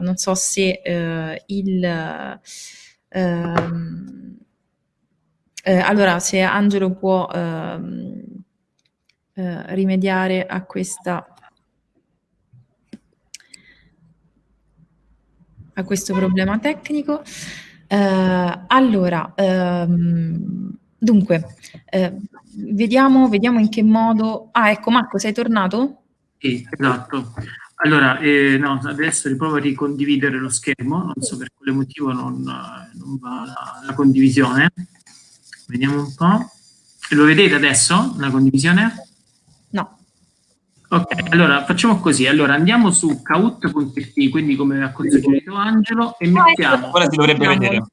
non so se eh, il... Ehm, eh, allora, se Angelo può ehm, eh, rimediare a questa... a questo problema tecnico. Eh, allora, ehm, dunque, Vediamo, vediamo in che modo... Ah, ecco Marco, sei tornato? Sì, esatto. Allora, eh, no, adesso riprovo a ricondividere lo schermo, non so per quale motivo non, non va la, la, condivisione. Vediamo un po'. Lo vedete adesso, la condivisione? Ok, allora facciamo così. Allora andiamo su kaut.it, quindi come ha suggerito Angelo, e mettiamo... Ora si dovrebbe vedere.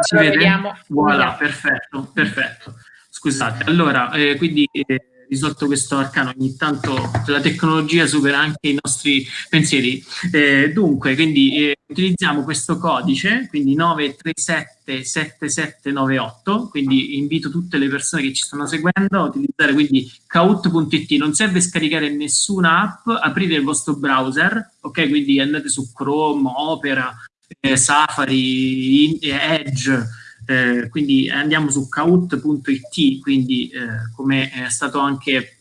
Si vede? Voilà, perfetto, perfetto. Scusate, allora, eh, quindi eh, risolto questo arcano, ogni tanto la tecnologia supera anche i nostri pensieri. Eh, dunque, quindi eh, utilizziamo questo codice, quindi 9377798, quindi invito tutte le persone che ci stanno seguendo a utilizzare quindi kaut.it, non serve scaricare nessuna app, aprite il vostro browser, ok? Quindi andate su Chrome, Opera, eh, Safari, Edge, eh, quindi andiamo su kaut.it, quindi eh, come è stato anche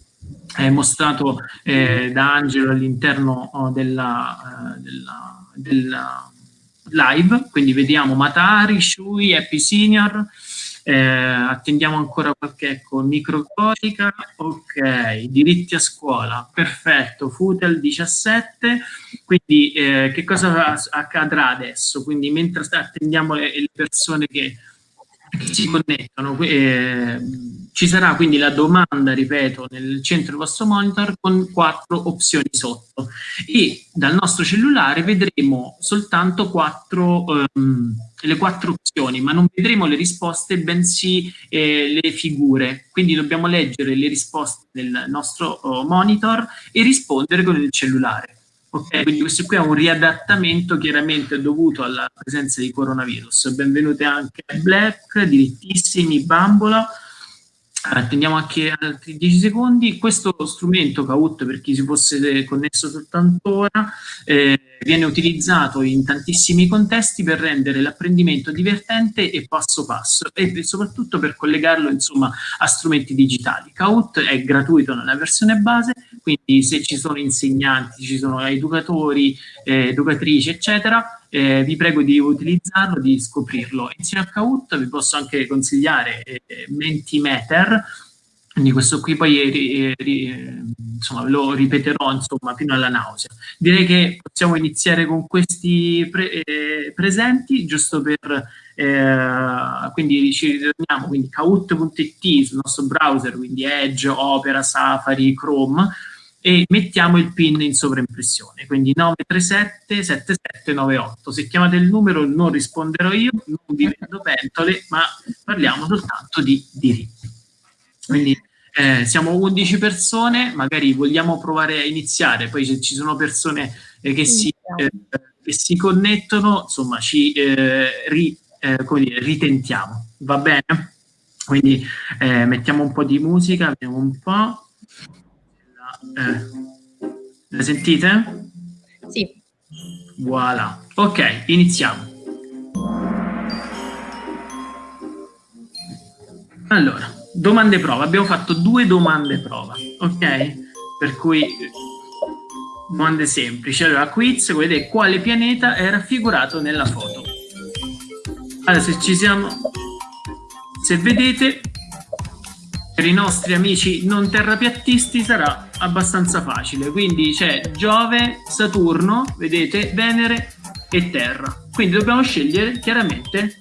eh, mostrato da Angelo all'interno oh, della, della, della, live, quindi vediamo Matari, Shui, Happy Senior, eh, attendiamo ancora qualche ecco, microcorica, ok, diritti a scuola, perfetto, Futel 17, quindi eh, che cosa accadrà adesso? Quindi mentre attendiamo le, le persone che si connettono. Eh, ci sarà quindi la domanda, ripeto, nel centro del vostro monitor con quattro opzioni sotto e dal nostro cellulare vedremo soltanto quattro, ehm, le quattro opzioni, ma non vedremo le risposte, bensì eh, le figure. Quindi dobbiamo leggere le risposte del nostro oh, monitor e rispondere con il cellulare. Ok, quindi questo qui è un riadattamento chiaramente dovuto alla presenza di coronavirus. Benvenute anche a Black, dirittissimi, Bambola. Attendiamo anche altri 10 secondi. Questo strumento Kaut, per chi si fosse connesso soltanto ora, eh, viene utilizzato in tantissimi contesti per rendere l'apprendimento divertente e passo passo e soprattutto per collegarlo insomma, a strumenti digitali. Kaut è gratuito nella versione base quindi se ci sono insegnanti, ci sono educatori, eh, educatrici, eccetera, eh, vi prego di utilizzarlo, di scoprirlo. Insieme a Kahoot vi posso anche consigliare eh, Mentimeter, quindi questo qui poi eh, eh, insomma, lo ripeterò insomma, fino alla nausea. Direi che possiamo iniziare con questi pre eh, presenti, giusto per eh, quindi ci ritorniamo, quindi kahoot.it sul nostro browser, quindi Edge, Opera, Safari, Chrome, e mettiamo il PIN in sovraimpressione, quindi 937 7798. Se chiamate il numero non risponderò io, non vi vendo pentole, ma parliamo soltanto di diritti. Quindi eh, siamo 11 persone, magari vogliamo provare a iniziare, poi se ci sono persone eh, che, si, eh, che, si, connettono, insomma ci eh, ri, eh, dire, ritentiamo, va bene? Quindi eh, mettiamo un po' di musica, vediamo un po'. Eh, la sentite? Sì. Voilà. Ok, iniziamo. Allora, domande prova. Abbiamo fatto due domande prova, ok? Per cui domande semplici. Allora, quiz, vedete quale pianeta è raffigurato nella foto. Allora, se ci siamo... Se vedete, per i nostri amici non terrapiattisti sarà abbastanza facile. Quindi c'è Giove, Saturno, vedete, Venere e Terra. Quindi dobbiamo scegliere chiaramente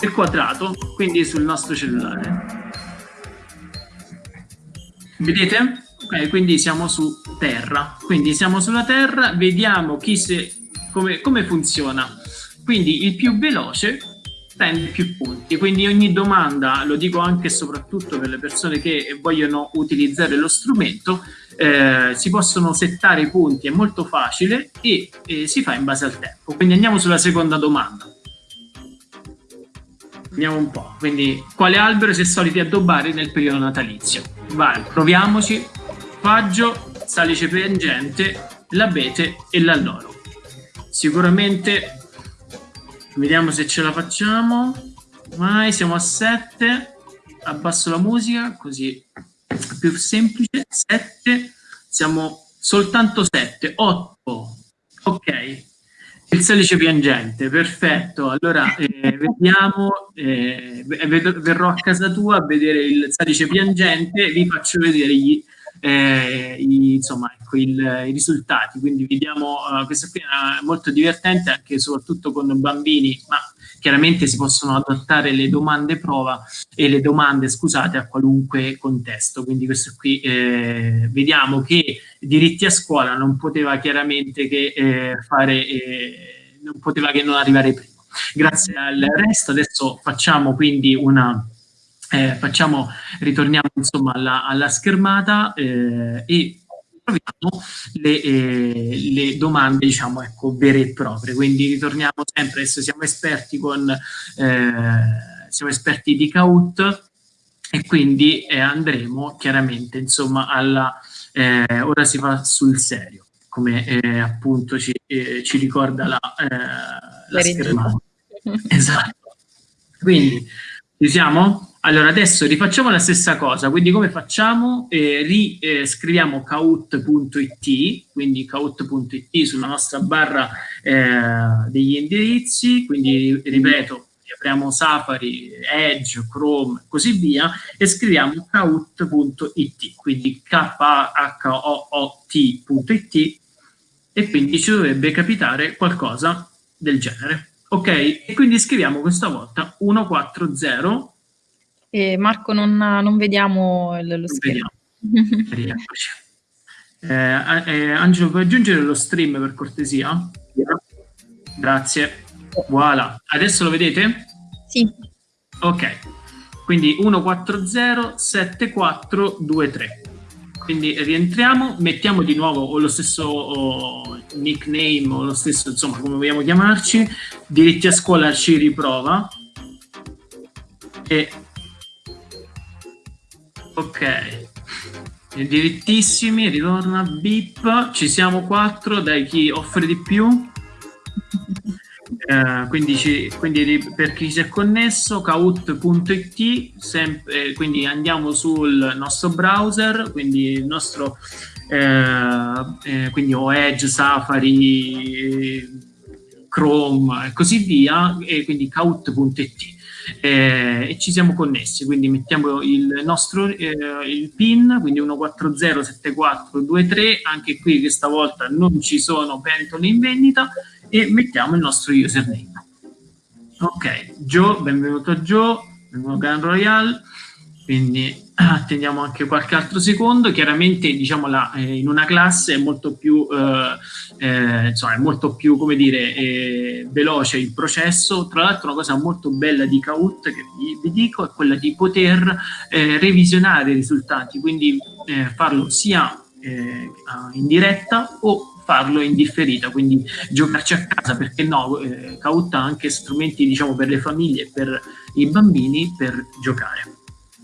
il quadrato, quindi sul nostro cellulare. Vedete? Ok, quindi siamo su Terra. Quindi siamo sulla Terra, vediamo chi se, come, come funziona. Quindi il più veloce prende più punti. Quindi ogni domanda, lo dico anche e soprattutto per le persone che vogliono utilizzare lo strumento, eh, si possono settare i punti, è molto facile e eh, si fa in base al tempo. Quindi andiamo sulla seconda domanda. Andiamo un po'. Quindi, quale albero si è soliti addobbare nel periodo natalizio? Vai, proviamoci. Faggio, salice piangente, l'abete e l'alloro. Sicuramente Vediamo se ce la facciamo. Vai, siamo a 7. Abbasso la musica, così è più semplice. 7. Siamo soltanto 7. 8. Ok. Il salice piangente, perfetto. Allora, eh, vediamo, eh, verrò a casa tua a vedere il salice piangente, vi faccio vedere gli, eh, i, insomma, ecco, il, i risultati. Quindi vediamo, uh, questa qui è molto divertente anche soprattutto con bambini, ma chiaramente si possono adattare le domande prova e le domande, scusate, a qualunque contesto. Quindi questo qui eh, vediamo che diritti a scuola non poteva chiaramente che eh, fare, eh, non poteva che non arrivare prima. Grazie al resto, adesso facciamo quindi una eh, facciamo, ritorniamo insomma alla, alla schermata eh, e proviamo le, eh, le, domande, diciamo, ecco, vere e proprie. Quindi ritorniamo sempre, adesso siamo esperti con, eh, siamo esperti di CAUT e quindi eh, andremo chiaramente, insomma, alla, eh, ora si va sul serio, come appunto ci, ci, ricorda la, la schermata. esatto. Quindi, ci siamo? Allora, adesso rifacciamo la stessa cosa, quindi come facciamo? Eh, riscriviamo eh, caut.it, quindi caut.it sulla nostra barra eh, degli indirizzi, quindi ripeto, apriamo Safari, Edge, Chrome così via, e scriviamo caut.it, quindi k-h-o-o-t.it, e quindi ci dovrebbe capitare qualcosa del genere. Ok? E quindi scriviamo questa volta 140 e Marco, non, non vediamo lo non schermo. Rieccoci. Eh, eh, Angelo, puoi aggiungere lo stream per cortesia? Grazie. Voilà. Adesso lo vedete? Sì. Ok. Quindi 1407423. Quindi rientriamo, mettiamo di nuovo o lo stesso o nickname o lo stesso, insomma, come vogliamo chiamarci, diritti a scuola ci riprova e Ok. Dirittissimi, ritorna bip, ci siamo quattro, dai chi offre di più. Eh, quindi, ci, quindi, per chi si è connesso kaut.it eh, quindi andiamo sul nostro browser quindi il nostro eh, eh quindi o Edge, Safari Chrome e così via e quindi kaut.it eh, e ci siamo connessi, quindi mettiamo il nostro eh, il PIN, quindi 1407423, anche qui questa volta non ci sono pentole in vendita e mettiamo il nostro username. Ok, Joe, benvenuto Joe, benvenuto Gran Royale, quindi attendiamo anche qualche altro secondo, chiaramente diciamo la, eh, in una classe è molto più, eh, eh, insomma, è molto più come dire, eh, veloce il processo, tra l'altro una cosa molto bella di Kahoot che vi, vi dico è quella di poter eh, revisionare i risultati, quindi eh, farlo sia in diretta o farlo in differita, quindi giocarci a casa, perché no, eh, Kahoot ha anche strumenti diciamo per le famiglie e per i bambini per giocare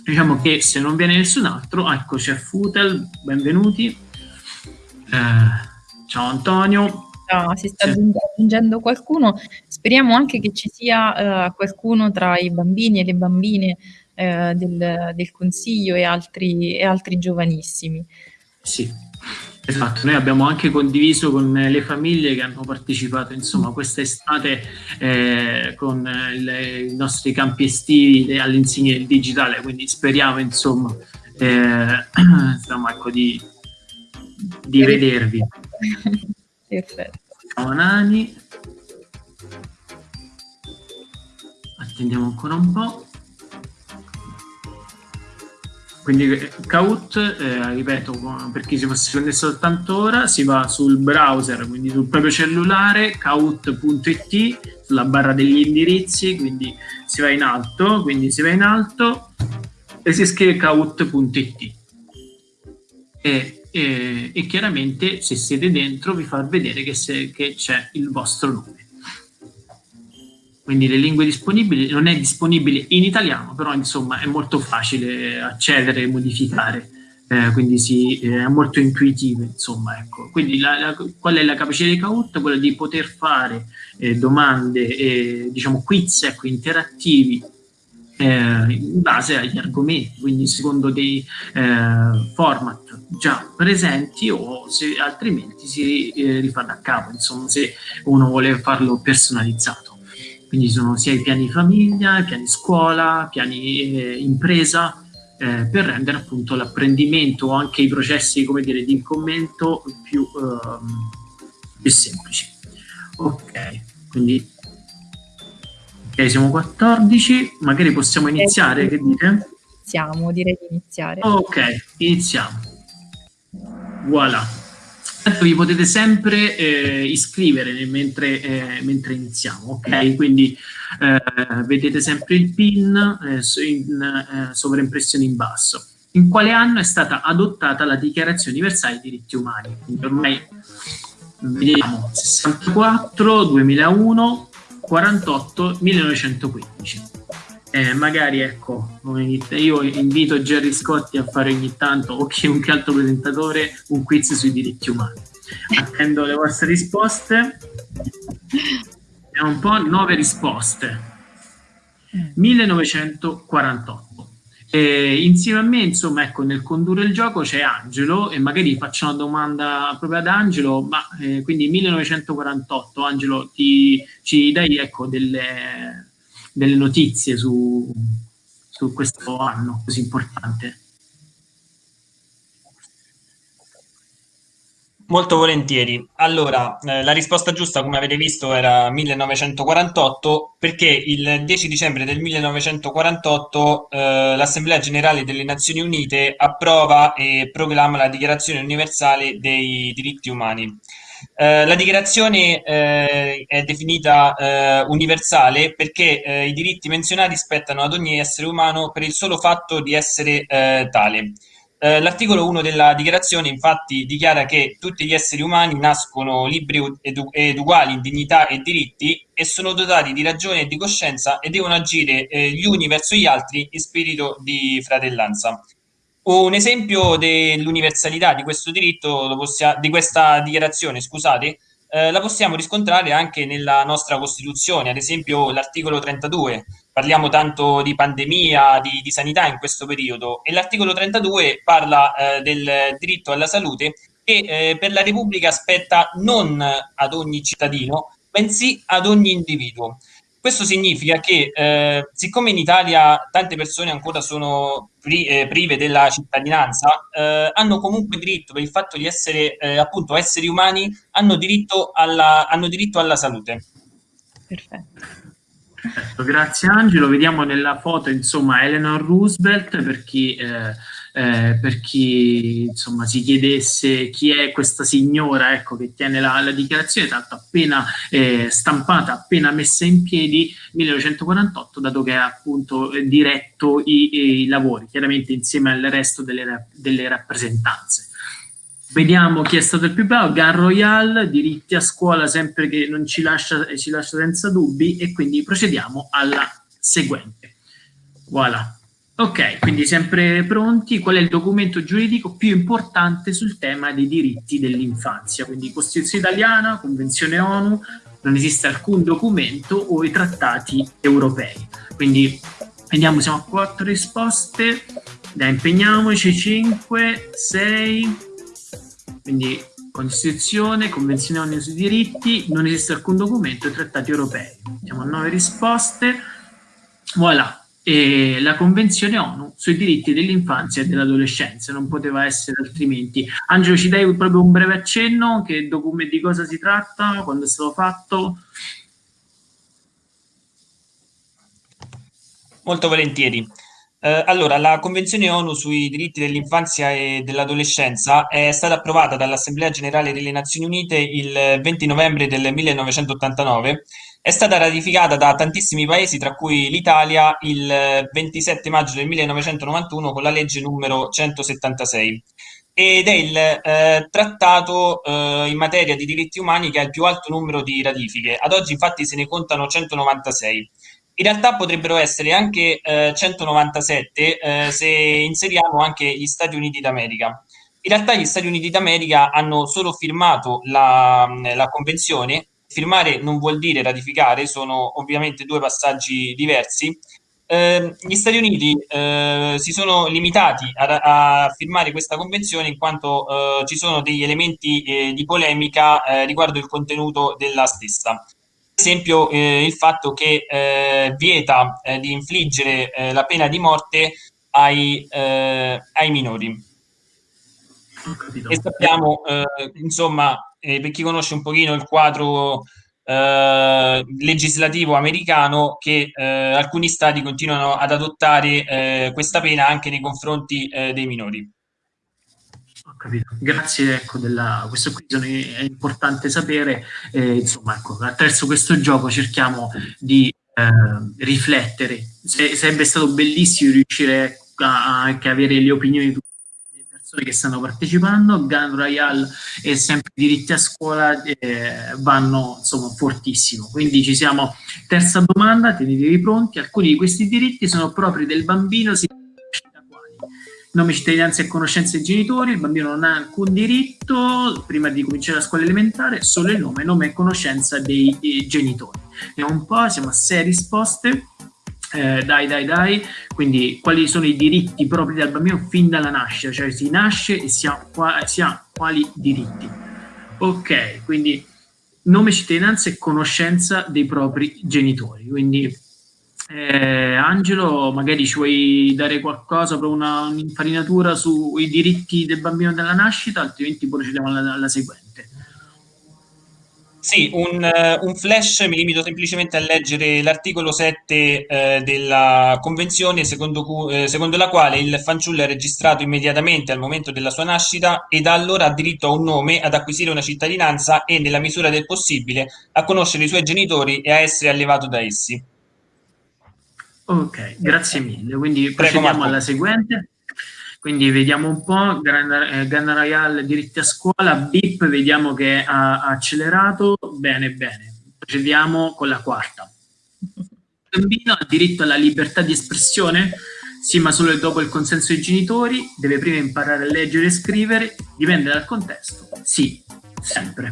diciamo che se non viene nessun altro, ecco c'è Futel, benvenuti. Eh, ciao Antonio. No, si sta aggiungendo qualcuno, speriamo anche che ci sia uh, qualcuno tra i bambini e le bambine uh, del, del, consiglio e altri, e altri giovanissimi. Sì, Esatto, noi abbiamo anche condiviso con le famiglie che hanno partecipato insomma questa estate eh, con le, i nostri campi estivi all'insegna del digitale, quindi speriamo insomma, eh, insomma ecco, di, di vedervi. Perfetto. Ciao Nani. Attendiamo ancora un po'. Quindi Kaut, eh, ripeto, per chi si fosse connesso soltanto ora, si va sul browser, quindi sul proprio cellulare, kaut.it, sulla barra degli indirizzi, quindi si va in alto, quindi si va in alto e si scrive kaut.it. E, e, e, chiaramente se siete dentro vi fa vedere che, che c'è il vostro nome quindi le lingue disponibili, non è disponibile in italiano, però insomma è molto facile accedere e modificare, eh, quindi sì, è molto intuitivo, insomma, ecco. Quindi la, la, qual è la capacità di Kahoot? Quella di poter fare eh, domande, e, diciamo quiz ecco, interattivi eh, in base agli argomenti, quindi secondo dei eh, format già presenti o se altrimenti si eh, rifà da capo, insomma, se uno vuole farlo personalizzato. Quindi sono sia i piani famiglia, i piani scuola, piani eh, impresa, eh, per rendere appunto l'apprendimento o anche i processi, come dire, di commento più, ehm, più semplici. Ok, quindi ok, siamo 14, magari possiamo iniziare, che dite? Iniziamo, direi di iniziare. Ok, iniziamo. Voilà. Vi potete sempre eh, iscrivere mentre, eh, mentre, iniziamo, ok? Quindi eh, vedete sempre il PIN eh, in eh, sovraimpressione in basso. In quale anno è stata adottata la Dichiarazione Universale dei Diritti Umani? Quindi ormai vediamo 64, 2001, 48, 1915. Eh, magari ecco, io invito Gerry Scotti a fare ogni tanto o chiunque altro presentatore un quiz sui diritti umani. Attendo le vostre risposte. Vediamo un po', nove risposte. 1948. E insieme a me, insomma, ecco, nel condurre il gioco c'è Angelo e magari faccio una domanda proprio ad Angelo, ma eh, quindi 1948, Angelo, ti, ci dai ecco, delle, delle notizie su, su questo anno così importante? Molto volentieri. Allora, eh, la risposta giusta, come avete visto, era 1948, perché il 10 dicembre del 1948 eh, l'Assemblea Generale delle Nazioni Unite approva e proclama la Dichiarazione Universale dei Diritti Umani. Eh, la dichiarazione eh, è definita eh, universale perché eh, i diritti menzionati spettano ad ogni essere umano per il solo fatto di essere eh, tale. L'articolo 1 della dichiarazione infatti dichiara che tutti gli esseri umani nascono liberi ed, ed, uguali in dignità e diritti e sono dotati di ragione e di coscienza e devono agire gli uni verso gli altri in spirito di fratellanza. Un esempio dell'universalità di questo diritto, di questa dichiarazione, scusate, eh, la possiamo riscontrare anche nella nostra Costituzione, ad esempio l'articolo 32. Parliamo tanto di pandemia, di, di sanità in questo periodo e l'articolo 32 parla eh, del diritto alla salute che eh, per la Repubblica spetta non ad ogni cittadino, bensì ad ogni individuo. Questo significa che, eh, siccome in Italia tante persone ancora sono pri eh, prive della cittadinanza, eh, hanno comunque diritto, per il fatto di essere eh, appunto esseri umani, hanno diritto alla, hanno diritto alla salute. Perfetto. Perfetto. Grazie Angelo, vediamo nella foto insomma Eleanor Roosevelt per chi eh, eh, per chi insomma, si chiedesse chi è questa signora ecco, che tiene la, la dichiarazione, tanto appena eh, stampata, appena messa in piedi 1948, dato che ha appunto diretto i, i lavori, chiaramente insieme al resto delle, delle rappresentanze. Vediamo chi è stato il più bravo, Gun Royal, diritti a scuola sempre che non ci lascia, ci lascia senza dubbi e quindi procediamo alla seguente. Voilà. Ok, quindi sempre pronti. Qual è il documento giuridico più importante sul tema dei diritti dell'infanzia? Quindi Costituzione italiana, Convenzione ONU, non esiste alcun documento o i trattati europei. Quindi vediamo, siamo a quattro risposte. Dai, impegniamoci, 5, 6, quindi Costituzione, Convenzione ONU sui diritti, non esiste alcun documento e trattati europei. Siamo a nove risposte. Voilà, e la Convenzione ONU sui diritti dell'infanzia e dell'adolescenza, non poteva essere altrimenti. Angelo, ci dai proprio un breve accenno, che di cosa si tratta, quando è stato fatto? Molto volentieri. Eh, allora, la Convenzione ONU sui diritti dell'infanzia e dell'adolescenza è stata approvata dall'Assemblea Generale delle Nazioni Unite il 20 novembre del 1989 è stata ratificata da tantissimi paesi, tra cui l'Italia, il 27 maggio del 1991 con la legge numero 176 ed è il eh, trattato eh, in materia di diritti umani che ha il più alto numero di ratifiche. Ad oggi infatti se ne contano 196. In realtà potrebbero essere anche eh, 197 eh, se inseriamo anche gli Stati Uniti d'America. In realtà gli Stati Uniti d'America hanno solo firmato la, la convenzione firmare non vuol dire ratificare, sono ovviamente due passaggi diversi. Eh, gli Stati Uniti eh, si sono limitati a, a, firmare questa convenzione in quanto eh, ci sono degli elementi eh, di polemica eh, riguardo il contenuto della stessa. Ad esempio eh, il fatto che vieta di infliggere la pena di morte ai, ai minori. E sappiamo, insomma, eh, per chi conosce un pochino il quadro eh, legislativo americano, che eh, alcuni stati continuano ad adottare eh, questa pena anche nei confronti eh, dei minori. Ho capito. Grazie, ecco, della, questo qui è importante sapere. Eh, insomma, ecco, attraverso questo gioco cerchiamo di riflettere. Se, sarebbe stato bellissimo riuscire a, a, a avere le opinioni di tutti persone che stanno partecipando, Gun Royale e sempre diritti a scuola eh, vanno insomma fortissimo. Quindi ci siamo, terza domanda, tenetevi pronti, alcuni di questi diritti sono propri del bambino, si nome, cittadinanza e conoscenza dei genitori, il bambino non ha alcun diritto prima di cominciare la scuola elementare, solo il nome, nome e conoscenza dei, dei genitori. Vediamo un po', siamo a sei risposte. Eh, dai, dai, dai, quindi quali sono i diritti propri del bambino fin dalla nascita, cioè si nasce e si ha, qua, si ha quali diritti. Ok, quindi nome, cittadinanza e conoscenza dei propri genitori, quindi eh, Angelo, magari ci vuoi dare qualcosa un'infarinatura sui diritti del bambino dalla nascita, altrimenti procediamo alla, alla seguente. Sì, un, uh, un, flash, mi limito semplicemente a leggere l'articolo 7 uh, della Convenzione secondo, cu- uh, secondo, la quale il fanciullo è registrato immediatamente al momento della sua nascita e da allora ha diritto a un nome, ad acquisire una cittadinanza e, nella misura del possibile, a conoscere i suoi genitori e a essere allevato da essi. Ok, grazie mille. Quindi procediamo alla seguente. Quindi vediamo un po', Gun Royale diritti a scuola, BIP vediamo che ha accelerato, bene bene. Procediamo con la quarta. Il bambino ha diritto alla libertà di espressione? Sì, ma solo dopo il consenso dei genitori, deve prima imparare a leggere e scrivere, dipende dal contesto. Sì, sempre.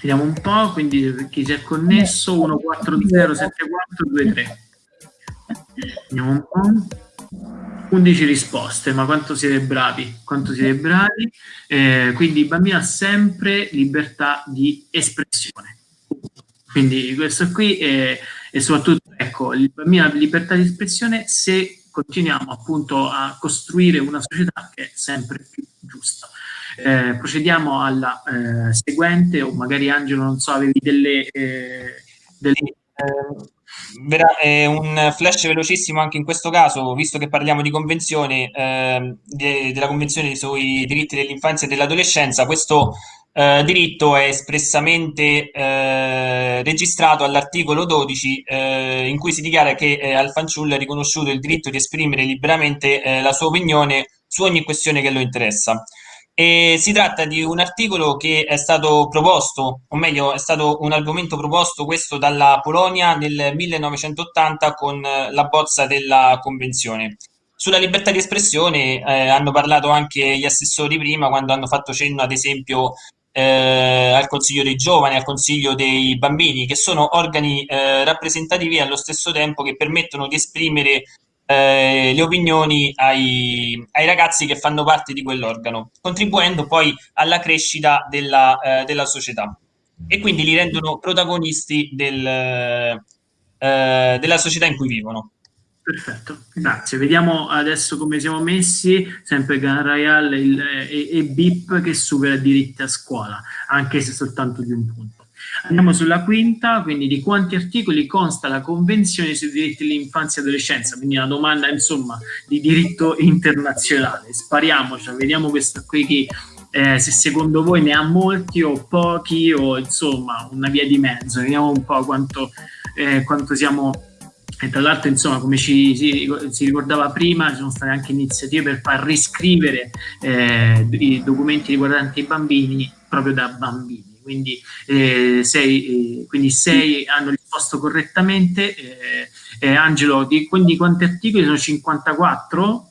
Vediamo un po', quindi chi si è connesso, 1407423. Vediamo un po'. 11 risposte, ma quanto siete bravi, quanto siete bravi. Eh, quindi il bambino ha sempre libertà di espressione. Quindi questo qui è, e soprattutto, ecco, il bambino ha libertà di espressione se continuiamo appunto a costruire una società che è sempre più giusta. Eh, procediamo alla eh, seguente, o magari Angelo, non so, avevi delle... Eh, delle... Eh, un flash velocissimo anche in questo caso, visto che parliamo di convenzione, eh, de, della convenzione sui diritti dell'infanzia e dell'adolescenza, questo eh, diritto è espressamente eh, registrato all'articolo 12 eh, in cui si dichiara che eh, al fanciullo è riconosciuto il diritto di esprimere liberamente la sua opinione su ogni questione che lo interessa. E si tratta di un articolo che è stato proposto, o meglio, è stato un argomento proposto questo dalla Polonia nel 1980 con la bozza della convenzione. Sulla libertà di espressione eh, hanno parlato anche gli assessori prima quando hanno fatto cenno, ad esempio, eh, al Consiglio dei giovani, al Consiglio dei bambini, che sono organi eh, rappresentativi allo stesso tempo che permettono di esprimere eh, le opinioni ai, ai, ragazzi che fanno parte di quell'organo, contribuendo poi alla crescita della, eh, della, società e quindi li rendono protagonisti del, eh, della società in cui vivono. Perfetto, grazie. Vediamo adesso come siamo messi, sempre Gun Royale e, e BIP che supera diritti a scuola, anche se soltanto di un punto. Andiamo sulla quinta, quindi di quanti articoli consta la Convenzione sui diritti dell'infanzia e adolescenza? Quindi una domanda, insomma, di diritto internazionale. Spariamoci, vediamo questo qui che eh, se secondo voi ne ha molti o pochi o insomma una via di mezzo. Vediamo un po' quanto, eh, quanto siamo e tra l'altro insomma come ci si, si, ricordava prima ci sono state anche iniziative per far riscrivere eh, i documenti riguardanti i bambini proprio da bambini quindi, eh, sei, eh, quindi sei hanno risposto correttamente. Eh, eh, Angelo, di, quindi quanti articoli sono 54?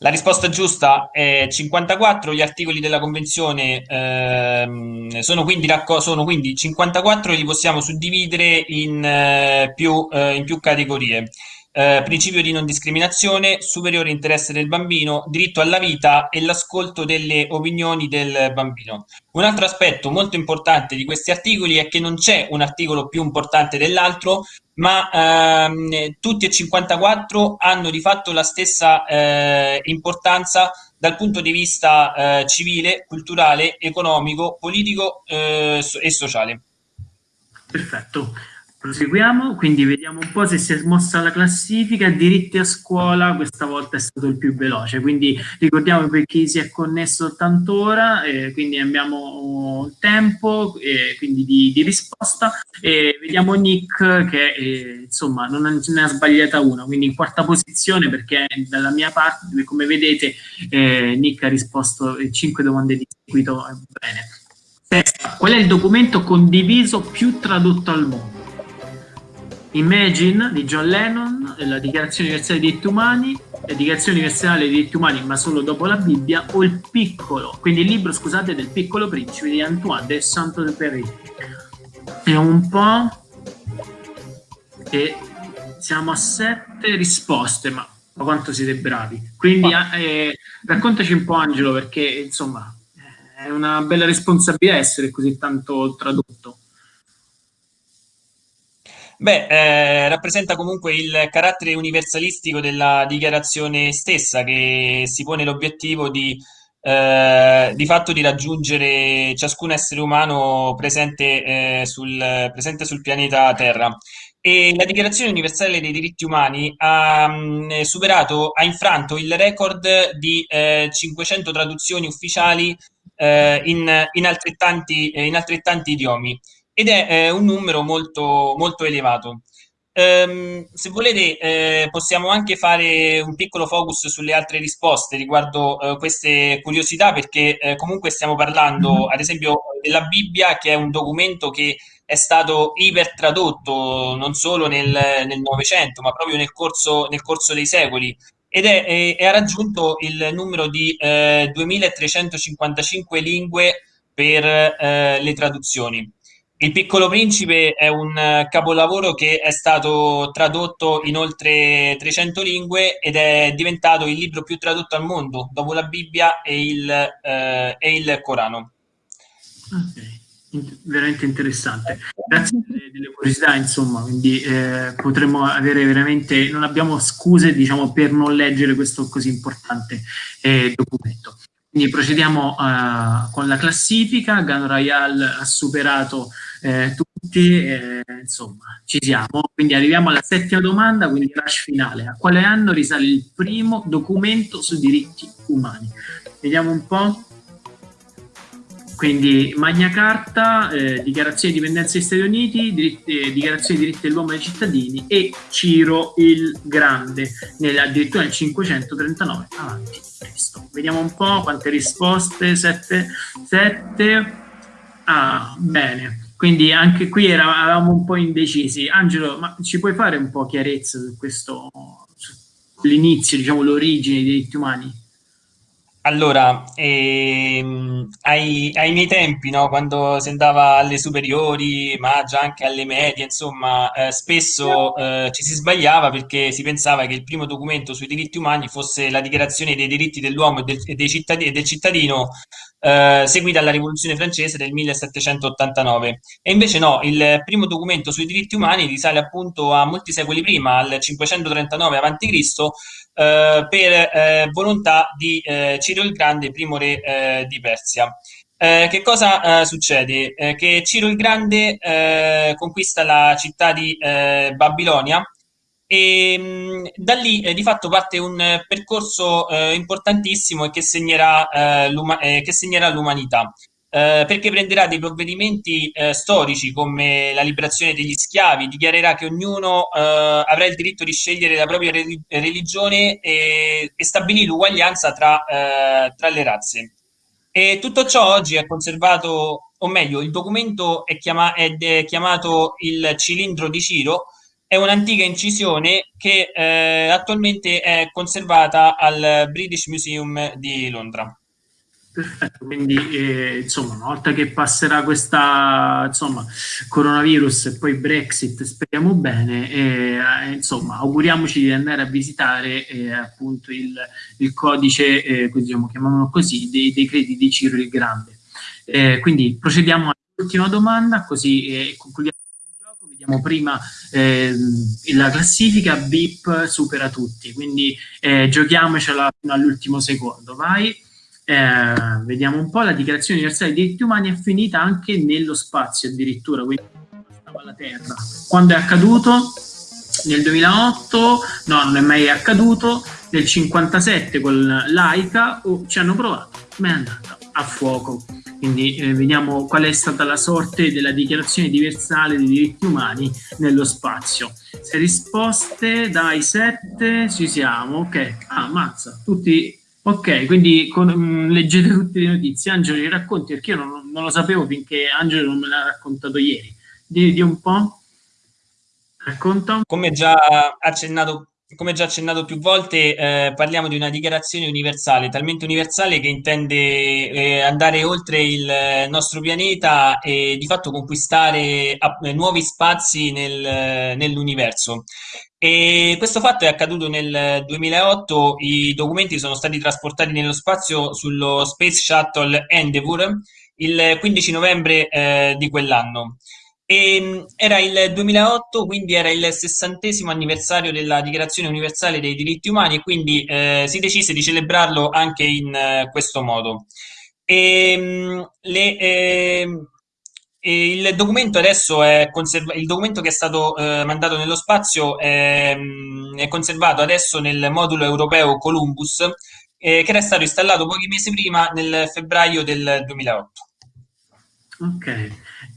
La risposta giusta è 54, gli articoli della Convenzione ehm, sono, quindi sono, quindi 54 e li possiamo suddividere in, eh, più, eh, in più categorie eh, principio di non discriminazione, superiore interesse del bambino, diritto alla vita e l'ascolto delle opinioni del bambino. Un altro aspetto molto importante di questi articoli è che non c'è un articolo più importante dell'altro, ma ehm, tutti e 54 hanno di fatto la stessa eh, importanza dal punto di vista eh, civile, culturale, economico, politico eh, e sociale. Perfetto Proseguiamo, quindi vediamo un po' se si è mossa la classifica. Diritti a scuola questa volta è stato il più veloce, quindi ricordiamo per chi si è connesso soltanto ora, eh, quindi abbiamo tempo eh, quindi di, di, risposta e vediamo Nick che eh, insomma non ne ha sbagliata una, quindi in quarta posizione perché dalla mia parte, come vedete, eh, Nick ha risposto 5 domande di seguito bene. Sesta, qual è il documento condiviso più tradotto al mondo? Imagine di John Lennon, la Dichiarazione Universale dei Diritti Umani, la Dichiarazione Universale dei Diritti Umani, ma solo dopo la Bibbia, o il piccolo, quindi il libro, scusate, del piccolo principe di Antoine de Saint-Exupéry. È un po' e siamo a sette risposte, ma, ma quanto siete bravi. Quindi eh, raccontaci un po' Angelo, perché insomma è una bella responsabilità essere così tanto tradotto. Beh, eh, rappresenta comunque il carattere universalistico della dichiarazione stessa che si pone l'obiettivo di, eh, di fatto di raggiungere ciascun essere umano presente, eh, sul, presente sul pianeta Terra. E la Dichiarazione universale dei diritti umani ha mh, mm, superato, ha infranto il record di 500 eh, traduzioni ufficiali eh, in, in, altrettanti, in altrettanti idiomi ed è eh, un numero molto, molto elevato. Um, se volete eh, possiamo anche fare un piccolo focus sulle altre risposte riguardo eh, queste curiosità perché eh, comunque stiamo parlando mm-hmm. ad esempio della Bibbia che è un documento che è stato ipertradotto non solo nel Novecento ma proprio nel corso, nel corso, dei secoli ed è, ha raggiunto il numero di 2355 eh, lingue per eh, le traduzioni. Il Piccolo Principe è un eh, capolavoro che è stato tradotto in oltre 300 lingue ed è diventato il libro più tradotto al mondo dopo la Bibbia e il, eh, e il Corano. Ok, veramente interessante. Grazie delle curiosità, insomma, quindi eh, potremmo avere veramente, non abbiamo scuse diciamo, per non leggere questo così importante eh, documento. Quindi procediamo uh, con la classifica, Gun Royale ha superato eh, tutti, eh, insomma, ci siamo. Quindi arriviamo alla settima domanda, quindi rush finale. A quale anno risale il primo documento sui diritti umani? Vediamo un po'. Quindi Magna Carta, eh, Dichiarazione di Dipendenza degli Stati Uniti, diritti, eh, Dichiarazione dei diritti dell'uomo e dei cittadini e Ciro il Grande, nel, addirittura nel 539 avanti Cristo. Vediamo un po' quante risposte, sette, sette. Ah, bene. Quindi anche qui eravamo un po' indecisi. Angelo, ma ci puoi fare un po' chiarezza su questo, l'inizio, diciamo, l'origine dei diritti umani? Allora, ehm, ai, ai, miei tempi, no, quando si andava alle superiori, ma già anche alle medie, insomma, eh, spesso eh, ci si sbagliava perché si pensava che il primo documento sui diritti umani fosse la dichiarazione dei diritti dell'uomo e del, e cittadini, del cittadino eh, seguita alla rivoluzione francese del 1789. E invece no, il primo documento sui diritti umani risale appunto a molti secoli prima, al 539 a.C., per eh, volontà di eh, Ciro il Grande, primo re eh, di Persia. Eh, che cosa succede? che Ciro il Grande conquista la città di Babilonia e mh, da lì eh, di fatto parte un eh, percorso eh, importantissimo eh, eh, che segnerà l'umanità. Eh, perché prenderà dei provvedimenti storici come la liberazione degli schiavi, dichiarerà che ognuno avrà il diritto di scegliere la propria re- religione e, e stabilì l'uguaglianza tra, tra le razze. E tutto ciò oggi è conservato, o meglio, il documento è, chiama- è chiamato il cilindro di Ciro, è un'antica incisione che eh, attualmente è conservata al British Museum di Londra. Perfetto, quindi eh, insomma una volta che passerà questa insomma coronavirus e poi Brexit speriamo bene eh, insomma auguriamoci di andare a visitare eh, appunto il, il codice eh, diciamo, chiamiamolo così dei decreti di Ciro il Grande eh, quindi procediamo all'ultima domanda così eh, concludiamo vediamo prima eh, la classifica, BIP supera tutti, quindi eh, giochiamocela fino all'ultimo secondo, vai. Eh, vediamo un po', la dichiarazione universale dei diritti umani è finita anche nello spazio addirittura, quindi alla Terra. Quando è accaduto? Nel 2008, no, non è mai accaduto. Nel 57 con l'AICA oh, ci hanno provato, ma è andata a fuoco. Quindi eh, vediamo qual è stata la sorte della dichiarazione universale dei diritti umani nello spazio. Se risposte dai 7 ci siamo, ok. Ah, mazza, tutti ok, quindi con, mh, mm, leggete tutte le notizie. Angelo, li racconti perché io non, non, lo sapevo finché Angelo non me l'ha raccontato ieri. Di, di un po'. Racconta. Come già accennato come già accennato più volte, eh, parliamo di una dichiarazione universale, talmente universale che intende eh, andare oltre il nostro pianeta e di fatto conquistare eh, nuovi spazi nel, nell'universo. E questo fatto è accaduto nel 2008, i documenti sono stati trasportati nello spazio sullo Space Shuttle Endeavour il 15 novembre eh, di quell'anno. E, ehm, era il 2008, quindi era il sessantesimo anniversario della Dichiarazione Universale dei Diritti Umani e quindi eh, si decise di celebrarlo anche in eh, questo modo. E, ehm, le, eh, il documento adesso è conservato, il documento che è stato eh, mandato nello spazio è, è, conservato adesso nel modulo europeo Columbus, eh, che era stato installato pochi mesi prima, nel febbraio del 2008. Ok.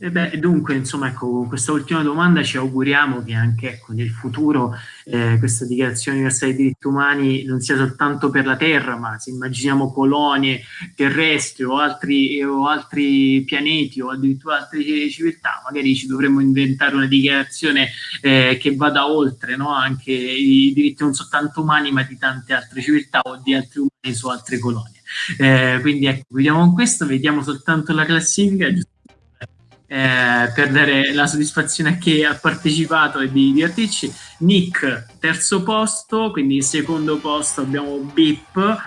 E beh, dunque, insomma, ecco, con questa ultima domanda ci auguriamo che anche ecco, nel futuro eh, questa dichiarazione universale dei diritti umani non sia soltanto per la Terra, ma se immaginiamo colonie terrestri o altri, o altri pianeti o addirittura altre civiltà, magari ci dovremmo inventare una dichiarazione eh, che vada oltre no? anche i diritti non soltanto umani, ma di tante altre civiltà o di altri umani su altre colonie. Eh, quindi ecco, vediamo con questo, vediamo soltanto la classifica eh, per dare la soddisfazione a chi ha partecipato e di divertirci. Nick, terzo posto, quindi secondo posto abbiamo Bip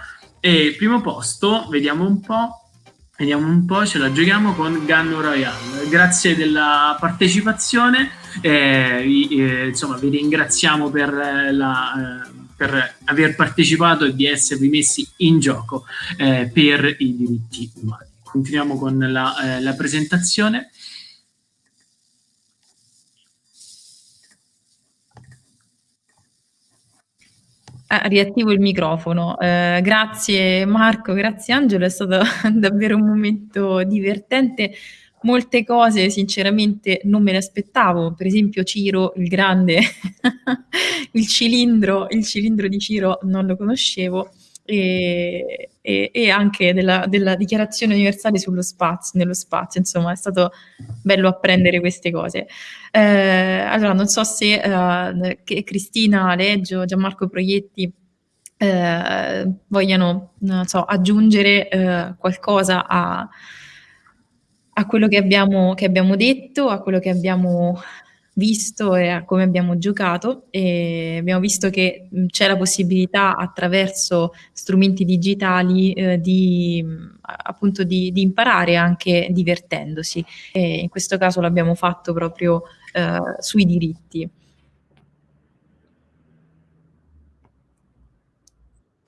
e primo posto, vediamo un po'. Vediamo un po', ce la giochiamo con Gun Royale. Grazie della partecipazione, eh, eh, insomma vi ringraziamo per, la, eh, per, aver partecipato e di esservi messi in gioco eh, per i diritti umani. Continuiamo con la, eh, la presentazione. Ah, riattivo il microfono. Eh, grazie Marco, grazie Angelo, è stato davvero un momento divertente. Molte cose sinceramente non me le aspettavo, per esempio Ciro il grande, il cilindro, il cilindro di Ciro non lo conoscevo e, e, e anche della, della, dichiarazione universale sullo spazio, nello spazio, insomma è stato bello apprendere queste cose. Eh, allora non so se eh, Cristina Leggio, Gianmarco Proietti eh, vogliano so, aggiungere eh, qualcosa a, a quello che abbiamo, che abbiamo detto, a quello che abbiamo visto e a come abbiamo giocato e abbiamo visto che c'è la possibilità attraverso strumenti digitali eh, di, appunto di, di, imparare anche divertendosi e in questo caso l'abbiamo fatto proprio eh, sui diritti.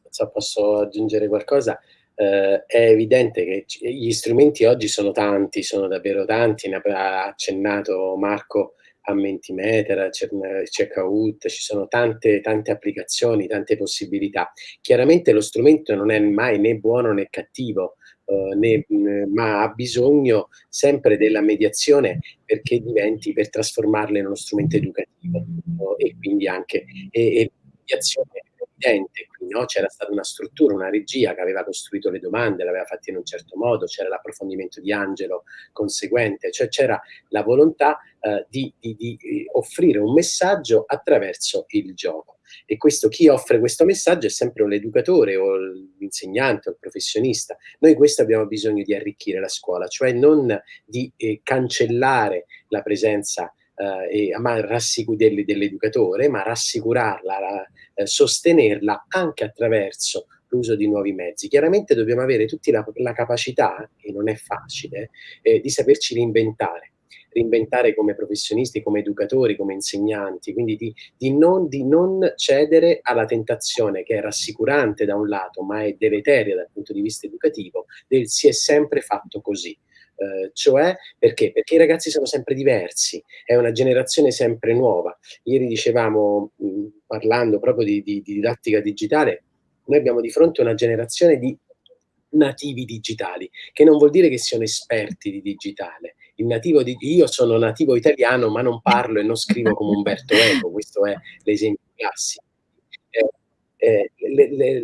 So, posso aggiungere qualcosa? Uh, è evidente che gli strumenti oggi sono tanti, sono davvero tanti, ne ha accennato Marco a Mentimeter, Checkout, ci sono tante, tante applicazioni, tante possibilità. Chiaramente lo strumento non è mai né buono né cattivo, Uh, né, ma ha bisogno sempre della mediazione perché diventi per trasformarla in uno strumento educativo uh, e quindi anche e, e mediazione evidente, qui no? c'era stata una struttura, una regia che aveva costruito le domande, l'aveva fatta in un certo modo, c'era l'approfondimento di Angelo conseguente, cioè c'era la volontà eh, di, di, di, offrire un messaggio attraverso il gioco. E questo, chi offre questo messaggio è sempre l'educatore o l'insegnante o il professionista. Noi questo abbiamo bisogno di arricchire la scuola, cioè non di eh, cancellare la presenza eh, dell'educatore, ma rassicurarla, la, eh, sostenerla anche attraverso l'uso di nuovi mezzi. Chiaramente dobbiamo avere tutti la, la capacità, e non è facile, eh, di saperci reinventare reinventare come professionisti, come educatori, come insegnanti, quindi di, di, non, di, non, cedere alla tentazione che è rassicurante da un lato, ma è deleteria dal punto di vista educativo, del si è sempre fatto così. Eh, cioè perché? Perché i ragazzi sono sempre diversi, è una generazione sempre nuova. Ieri dicevamo, mh, parlando proprio di, di, di didattica digitale, noi abbiamo di fronte una generazione di nativi digitali, che non vuol dire che siano esperti di digitale. Di, io sono nativo italiano, ma non parlo e non scrivo come Umberto Eco, questo è l'esempio classico. Eh,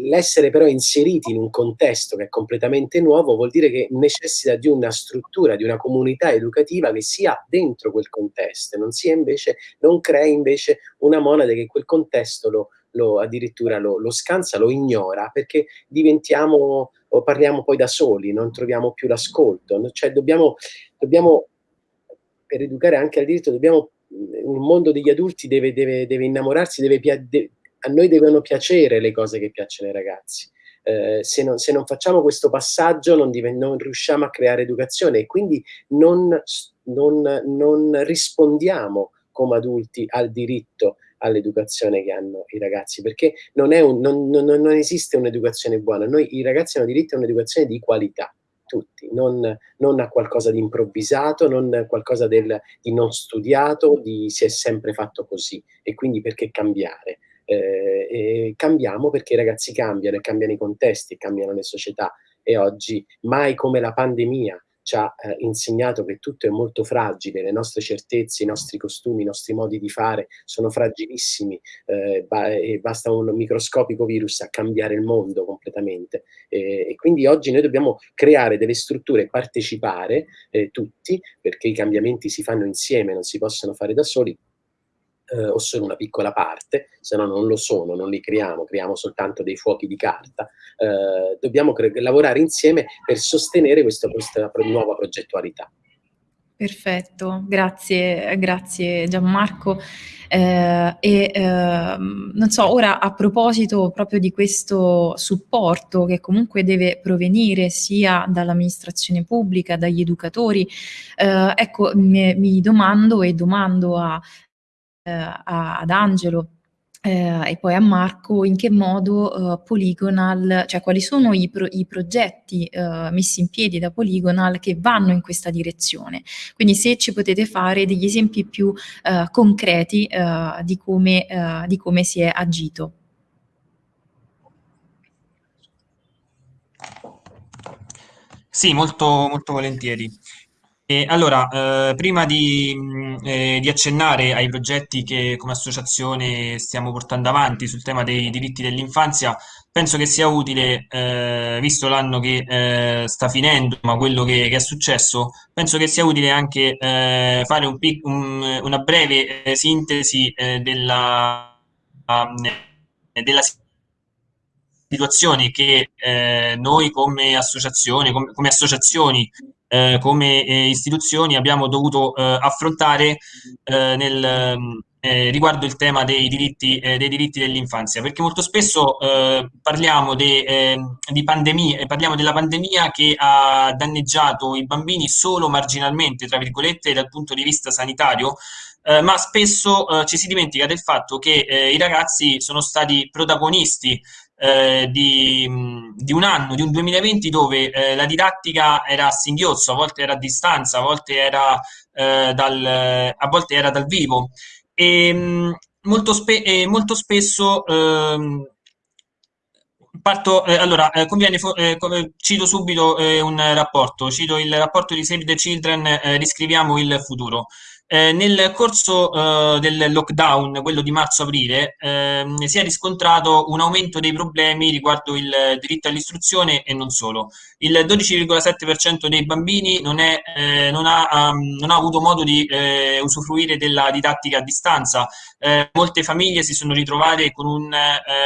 l'essere però inseriti in un contesto che è completamente nuovo vuol dire che necessita di una struttura, di una comunità educativa che sia dentro quel contesto, non, sia invece, non crei invece una monade che quel contesto lo, lo addirittura lo, lo, scansa, lo ignora, perché diventiamo o parliamo poi da soli, non troviamo più l'ascolto. Cioè dobbiamo, dobbiamo, per educare anche al diritto, dobbiamo, un mondo degli adulti deve, deve, deve innamorarsi, deve, de, a noi devono piacere le cose che piacciono ai ragazzi. Eh, se, non, se, non, facciamo questo passaggio non, non, riusciamo a creare educazione e quindi non, non rispondiamo come adulti al diritto all'educazione che hanno i ragazzi, perché non, un, non, esiste un'educazione buona, noi i ragazzi hanno diritto a un'educazione di qualità, tutti, non, non, a qualcosa di improvvisato, non a qualcosa del, di non studiato, di si è sempre fatto così e quindi perché cambiare? Eh, cambiamo perché i ragazzi cambiano e cambiano i contesti, cambiano le società e oggi mai come la pandemia ci ha eh, insegnato che tutto è molto fragile, le nostre certezze, i nostri costumi, i nostri modi di fare sono fragilissimi eh, ba e basta un microscopico virus a cambiare il mondo completamente. E, e quindi oggi noi dobbiamo creare delle strutture, partecipare eh, tutti, perché i cambiamenti si fanno insieme, non si possono fare da soli, eh, o solo una piccola parte, se no non lo sono, non li creiamo, creiamo soltanto dei fuochi di carta, eh, dobbiamo lavorare insieme per sostenere questa, questa nuova progettualità. Perfetto, grazie, grazie Gianmarco. Eh, e eh, non so, ora a proposito proprio di questo supporto che comunque deve provenire sia dall'amministrazione pubblica, dagli educatori, eh, ecco, mi, mi, domando e domando a eh, ad Angelo eh, e poi a Marco in che modo eh, Polygonal, cioè quali sono i, pro, i progetti eh, messi in piedi da Polygonal che vanno in questa direzione. Quindi se ci potete fare degli esempi più eh, concreti eh, di come, di come si è agito. Sì, molto, molto volentieri. Allora, eh, prima di, eh, di accennare ai progetti che come associazione stiamo portando avanti sul tema dei diritti dell'infanzia, penso che sia utile, eh, visto l'anno che eh, sta finendo, ma quello che, che, è successo, penso che sia utile anche eh, fare un un, una breve eh, sintesi della, della situazione che noi come associazione, come, come associazioni eh, come eh, istituzioni abbiamo dovuto eh, affrontare eh, nel, eh, riguardo il tema dei diritti, dei diritti dell'infanzia, perché molto spesso parliamo de, di pandemia, parliamo della pandemia che ha danneggiato i bambini solo marginalmente, tra virgolette, dal punto di vista sanitario, ma spesso ci si dimentica del fatto che i ragazzi sono stati protagonisti eh, di, di, un anno, di un 2020 dove eh, la didattica era a singhiozzo, a volte era a distanza, a volte era, eh, dal, a volte era dal vivo. E, mh, molto, spe e molto spesso ehm, Parto, eh, allora, eh, conviene, eh, cito subito un rapporto, cito il rapporto di Save the Children, riscriviamo il futuro. Eh, nel corso eh, del lockdown, quello di marzo-aprile, eh, si è riscontrato un aumento dei problemi riguardo il diritto all'istruzione e non solo. Il 12,7% dei bambini non, è, eh, non, ha, um, non, ha, avuto modo di eh, usufruire della didattica a distanza. Eh, molte famiglie si sono ritrovate con, un,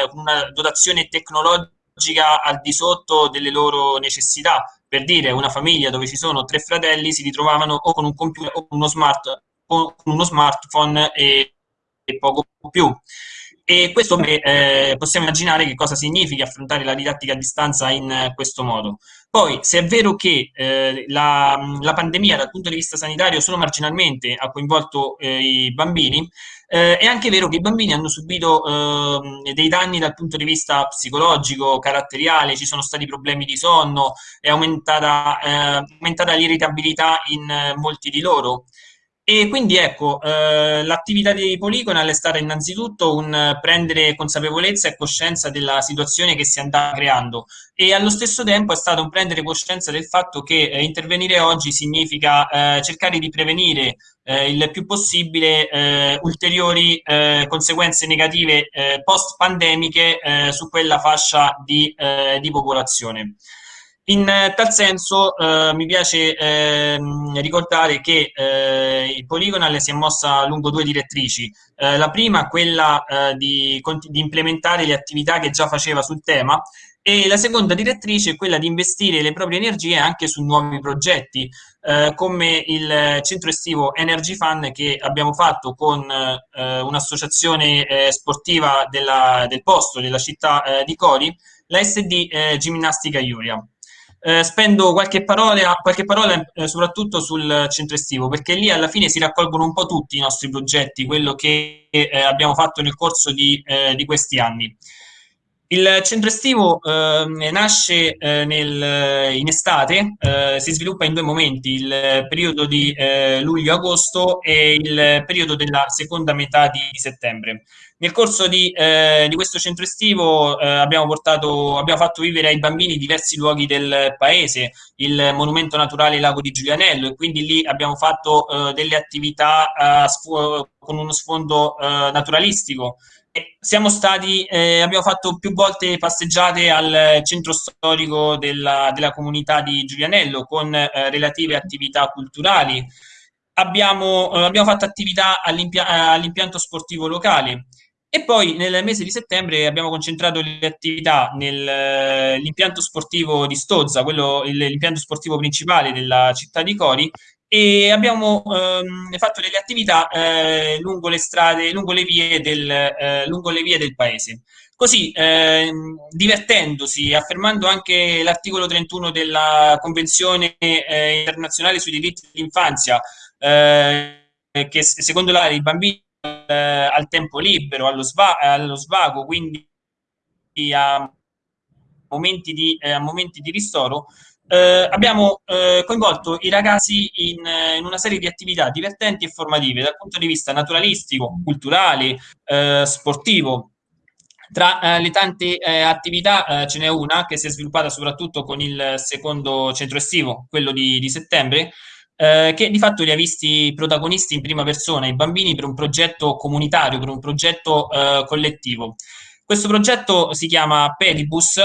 con una dotazione tecnologica al di sotto delle loro necessità. Per dire, una famiglia dove ci sono tre fratelli si ritrovavano o con un computer o con uno smart con uno smartphone e, e poco più. e questo eh, possiamo immaginare che cosa significa affrontare la didattica a distanza in eh, questo modo. Poi, se è vero che eh, la, la, pandemia dal punto di vista sanitario solo marginalmente ha coinvolto eh, i bambini, eh, è anche vero che i bambini hanno subito ehm, dei danni dal punto di vista psicologico, caratteriale, ci sono stati problemi di sonno, è aumentata, eh, aumentata l'irritabilità in molti di loro. E quindi ecco, eh, l'attività di Polygonal è stata innanzitutto un prendere consapevolezza e coscienza della situazione che si andava creando e allo stesso tempo è stato un prendere coscienza del fatto che eh, intervenire oggi significa eh, cercare di prevenire eh, il più possibile eh, ulteriori eh, conseguenze negative post-pandemiche su quella fascia di, di popolazione. In eh, tal senso eh, mi piace eh, ricordare che eh, il Polygonal si è mossa lungo due direttrici. Eh, la prima, quella eh, di, di, implementare le attività che già faceva sul tema, e la seconda direttrice è quella di investire le proprie energie anche su nuovi progetti, come il centro estivo Energy Fun che abbiamo fatto con un'associazione sportiva della, del posto, della città di Cori, la SD Ginnastica Iuria. Eh, spendo qualche parola, qualche parola eh, soprattutto sul centro estivo, perché lì alla fine si raccolgono un po' tutti i nostri progetti, quello che eh, abbiamo fatto nel corso di, eh, di, questi anni. Il centro estivo ehm, nasce eh, nel, in estate, si sviluppa in due momenti, il periodo di luglio-agosto e il periodo della seconda metà di settembre. Nel corso di, eh, di questo centro estivo eh, abbiamo, portato, abbiamo fatto vivere ai bambini diversi luoghi del paese, il monumento naturale Lago di Giulianello e quindi lì abbiamo fatto eh, delle attività eh, con uno sfondo eh, naturalistico. Siamo stati, eh, abbiamo fatto più volte passeggiate al centro storico della, della comunità di Giulianello con relative attività culturali. Abbiamo, abbiamo fatto attività all'impianto sportivo locale e poi nel mese di settembre abbiamo concentrato le attività nell'impianto sportivo di Stozza, quello, l'impianto sportivo principale della città di Cori, e abbiamo ehm, fatto delle attività eh, lungo le strade, lungo le vie del, eh, lungo le vie del paese. Così, eh, divertendosi, affermando anche l'articolo 31 della Convenzione eh, internazionale sui diritti dell'infanzia, eh, che secondo la i bambini eh, al tempo libero, allo, sva allo, svago, quindi a momenti di, eh, a momenti di ristoro, eh, abbiamo eh, coinvolto i ragazzi in, in, una serie di attività divertenti e formative dal punto di vista naturalistico, culturale, eh, sportivo. Tra eh, le tante attività ce n'è una che si è sviluppata soprattutto con il secondo centro estivo, quello di, di settembre, eh, che di fatto li ha visti protagonisti in prima persona, i bambini, per un progetto comunitario, per un progetto eh, collettivo. Questo progetto si chiama Pedibus,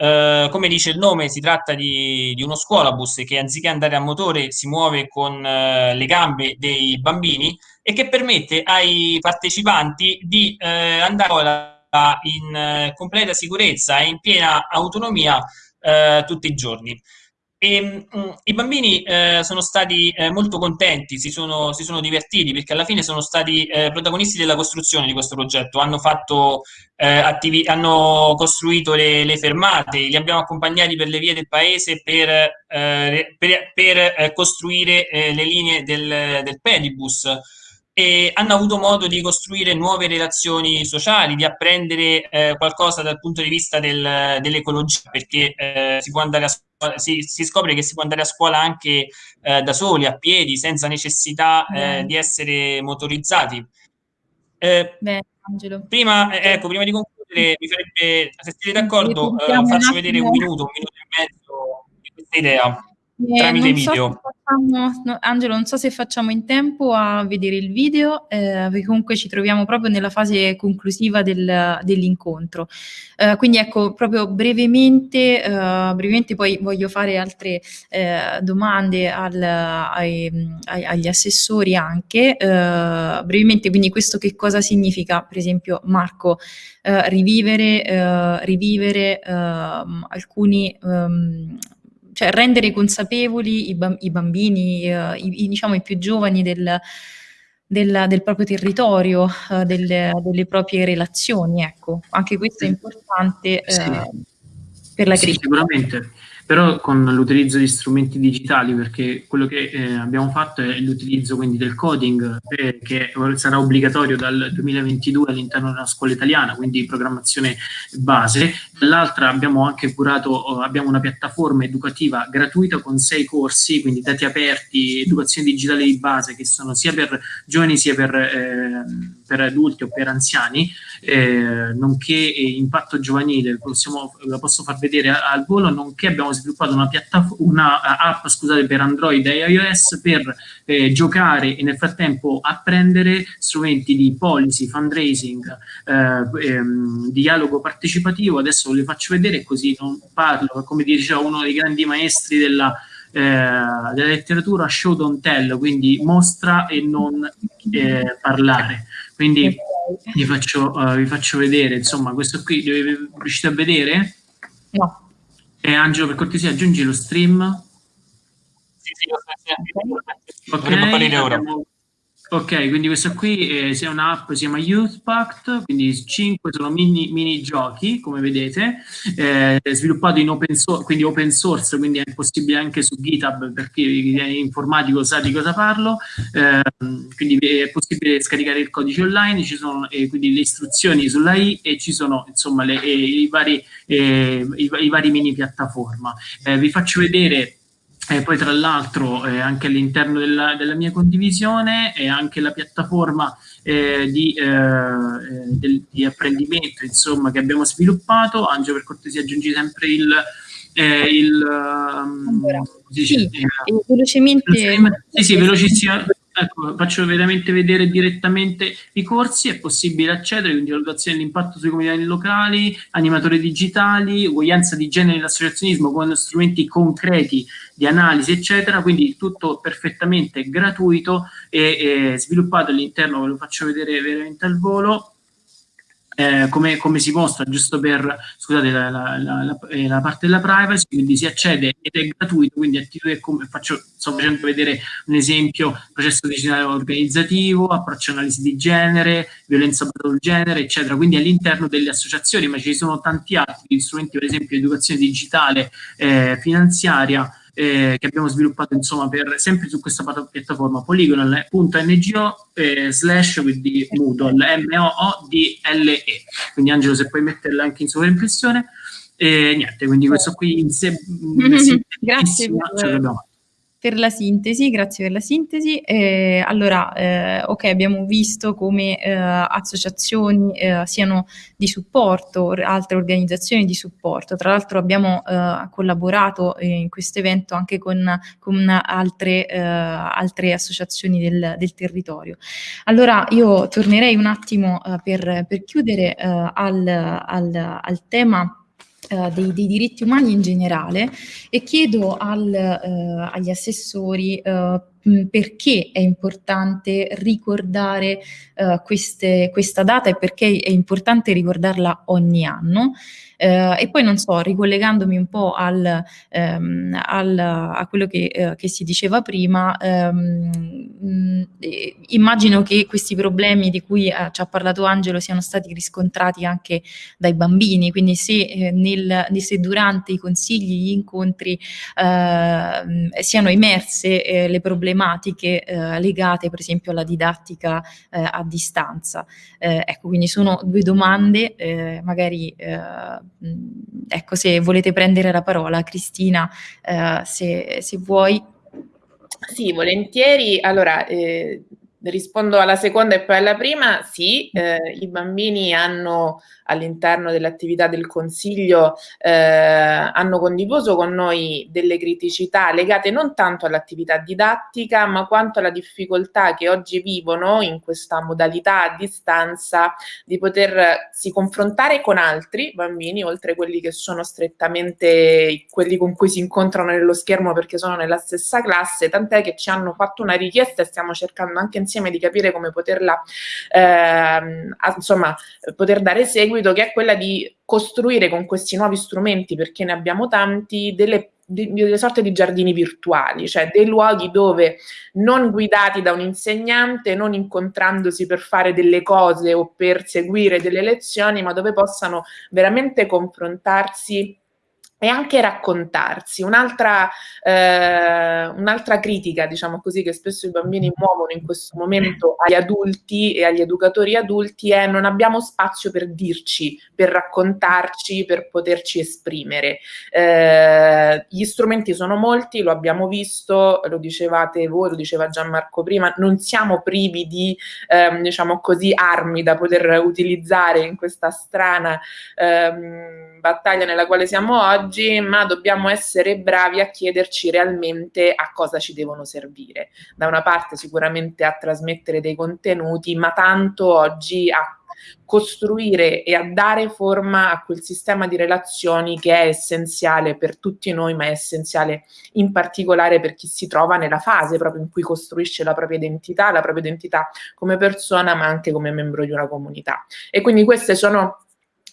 eh, come dice il nome, si tratta di, di, uno scuolabus che anziché andare a motore si muove con eh, le gambe dei bambini e che permette ai partecipanti di eh, andare in completa sicurezza e in piena autonomia tutti i giorni. E, mh, mm, I bambini eh, sono stati eh, molto contenti, si sono, si sono, divertiti perché alla fine sono stati eh, protagonisti della costruzione di questo progetto, hanno, fatto, eh, hanno costruito le, le, fermate, li abbiamo accompagnati per le vie del paese per, eh, per, per eh, costruire le linee del, del pedibus. E hanno avuto modo di costruire nuove relazioni sociali, di apprendere eh, qualcosa dal punto di vista del, dell'ecologia, perché eh, si, scuola, si, si, scopre che si può andare a scuola anche eh, da soli, a piedi, senza necessità eh, di essere motorizzati. Eh, Beh, Angelo. Prima, eh, ecco, prima di concludere, mi farebbe, se siete d'accordo, faccio vedere un minuto, un minuto e mezzo di questa idea. Eh, tramite video. So facciamo, no, Angelo, non so se facciamo in tempo a vedere il video, eh, perché comunque ci troviamo proprio nella fase conclusiva del, dell'incontro. Eh, quindi ecco, proprio brevemente, eh, brevemente poi voglio fare altre eh, domande al, ai, ai, agli assessori anche. Eh, brevemente, quindi questo che cosa significa, per esempio, Marco, rivivere, rivivere ehm, alcuni... Um, cioè rendere consapevoli i, i bambini, eh, i, diciamo i più giovani del, del, del proprio territorio, uh, delle, delle, proprie relazioni. Ecco, anche questo è importante sì. per la crisi. Sì, sicuramente però con l'utilizzo di strumenti digitali, perché quello che eh, abbiamo fatto è l'utilizzo quindi del coding, eh, che sarà obbligatorio dal 2022 all'interno della scuola italiana, quindi programmazione base. Dall'altra abbiamo anche curato, abbiamo una piattaforma educativa gratuita con sei corsi, quindi dati aperti, educazione digitale di base, che sono sia per giovani sia per, eh, per adulti o per anziani, eh, nonché impatto giovanile, possiamo, la posso far vedere al volo, nonché abbiamo sviluppato una, una app scusate, per Android e iOS per eh, giocare e nel frattempo apprendere strumenti di policy, fundraising, eh, ehm, dialogo partecipativo. Adesso ve le faccio vedere così non parlo, come diceva uno dei grandi maestri della, eh, della letteratura, show don't tell, quindi mostra e non eh, parlare. Quindi vi faccio, uh, vi faccio vedere, insomma, questo qui, riuscite a vedere? No. E Angelo, per cortesia, aggiungi lo stream. Sì, sì, lo sto Ok. Abbiamo, Ok, quindi questa qui è, è un'app, si chiama Youth Pact, quindi 5 sono mini, mini giochi, come vedete, eh, sviluppato in open source, quindi open source, quindi è possibile anche su GitHub per chi è informatico sa di cosa parlo, eh, quindi è possibile scaricare il codice online, ci sono eh, quindi le istruzioni sulla I e ci sono insomma le, eh, i, vari, eh, i, i, vari, mini piattaforma. Eh, vi faccio vedere e poi tra l'altro eh, anche all'interno della, della, mia condivisione e anche la piattaforma eh, di, eh, eh del, di, apprendimento insomma, che abbiamo sviluppato. Angelo per cortesia aggiungi sempre il... Eh, il um, allora, sì, velocemente... Sì, sì, velocissimo. Ecco, faccio veramente vedere direttamente i corsi, è possibile accedere, quindi valutazione dell'impatto sui comunità locali, animatori digitali, uguaglianza di genere nell'associazionismo con strumenti concreti di analisi, eccetera, quindi tutto perfettamente gratuito e, e sviluppato all'interno, ve lo faccio vedere veramente al volo, eh, come, come, si mostra, giusto per, scusate, la, la, la, eh, la, parte della privacy, quindi si accede ed è gratuito, quindi attività come faccio, sto facendo vedere un esempio, processo digitale organizzativo, approccio analisi di genere, violenza sul genere, eccetera, quindi all'interno delle associazioni, ma ci sono tanti altri strumenti, per esempio educazione digitale eh, finanziaria, eh, che abbiamo sviluppato insomma per, sempre su questa piattaforma polygonal.ngo eh, slash quindi Moodle M-O-O-D-L-E quindi Angelo se puoi metterla anche in sovraimpressione. E niente quindi questo qui in sé grazie per, per la sintesi, grazie per la sintesi. Eh, allora, eh, ok, abbiamo visto come eh, associazioni eh, siano di supporto, altre organizzazioni di supporto. Tra l'altro abbiamo eh, collaborato eh, in questo evento anche con, con altre, altre, associazioni del, del, territorio. Allora, io tornerei un attimo per, per, chiudere al, al, al tema Uh, dei, dei, diritti umani in generale e chiedo al, uh, agli assessori uh, perché è importante ricordare queste, questa data e perché è importante ricordarla ogni anno. Eh, e poi non so, ricollegandomi un po' al, ehm, al, a quello che, eh, che, si diceva prima, ehm, mh, immagino che questi problemi di cui eh, ci ha parlato Angelo siano stati riscontrati anche dai bambini, quindi se, eh, nel, se durante i consigli, gli incontri ehm, siano emerse eh, le problematiche eh, legate per esempio alla didattica a distanza. ecco, quindi sono due domande, magari ecco, se volete prendere la parola, Cristina, eh, se, se, vuoi. Sì, volentieri. Allora, eh, rispondo alla seconda e poi alla prima. Sì, eh, i bambini hanno all'interno dell'attività del Consiglio eh, hanno condiviso con noi delle criticità legate non tanto all'attività didattica, ma quanto alla difficoltà che oggi vivono in questa modalità a distanza di potersi confrontare con altri bambini, oltre quelli che sono strettamente quelli con cui si incontrano nello schermo perché sono nella stessa classe, tant'è che ci hanno fatto una richiesta e stiamo cercando anche insieme di capire come poterla, eh, insomma, poter dare seguito seguito, che è quella di costruire con questi nuovi strumenti, perché ne abbiamo tanti, delle delle sorte di giardini virtuali, cioè dei luoghi dove non guidati da un insegnante, non incontrandosi per fare delle cose o per seguire delle lezioni, ma dove possano veramente confrontarsi e anche raccontarsi. Un'altra, eh, un'altra critica, diciamo così, che spesso i bambini muovono in questo momento agli adulti e agli educatori adulti è non abbiamo spazio per dirci, per raccontarci, per poterci esprimere. Eh, gli strumenti sono molti, lo abbiamo visto, lo dicevate voi, lo diceva Gianmarco prima, non siamo privi di, eh, diciamo così, armi da poter utilizzare in questa strana ehm, battaglia nella quale siamo oggi oggi, ma dobbiamo essere bravi a chiederci realmente a cosa ci devono servire. Da una parte sicuramente a trasmettere dei contenuti, ma tanto oggi a costruire e a dare forma a quel sistema di relazioni che è essenziale per tutti noi, ma è essenziale in particolare per chi si trova nella fase proprio in cui costruisce la propria identità, la propria identità come persona, ma anche come membro di una comunità. E quindi queste sono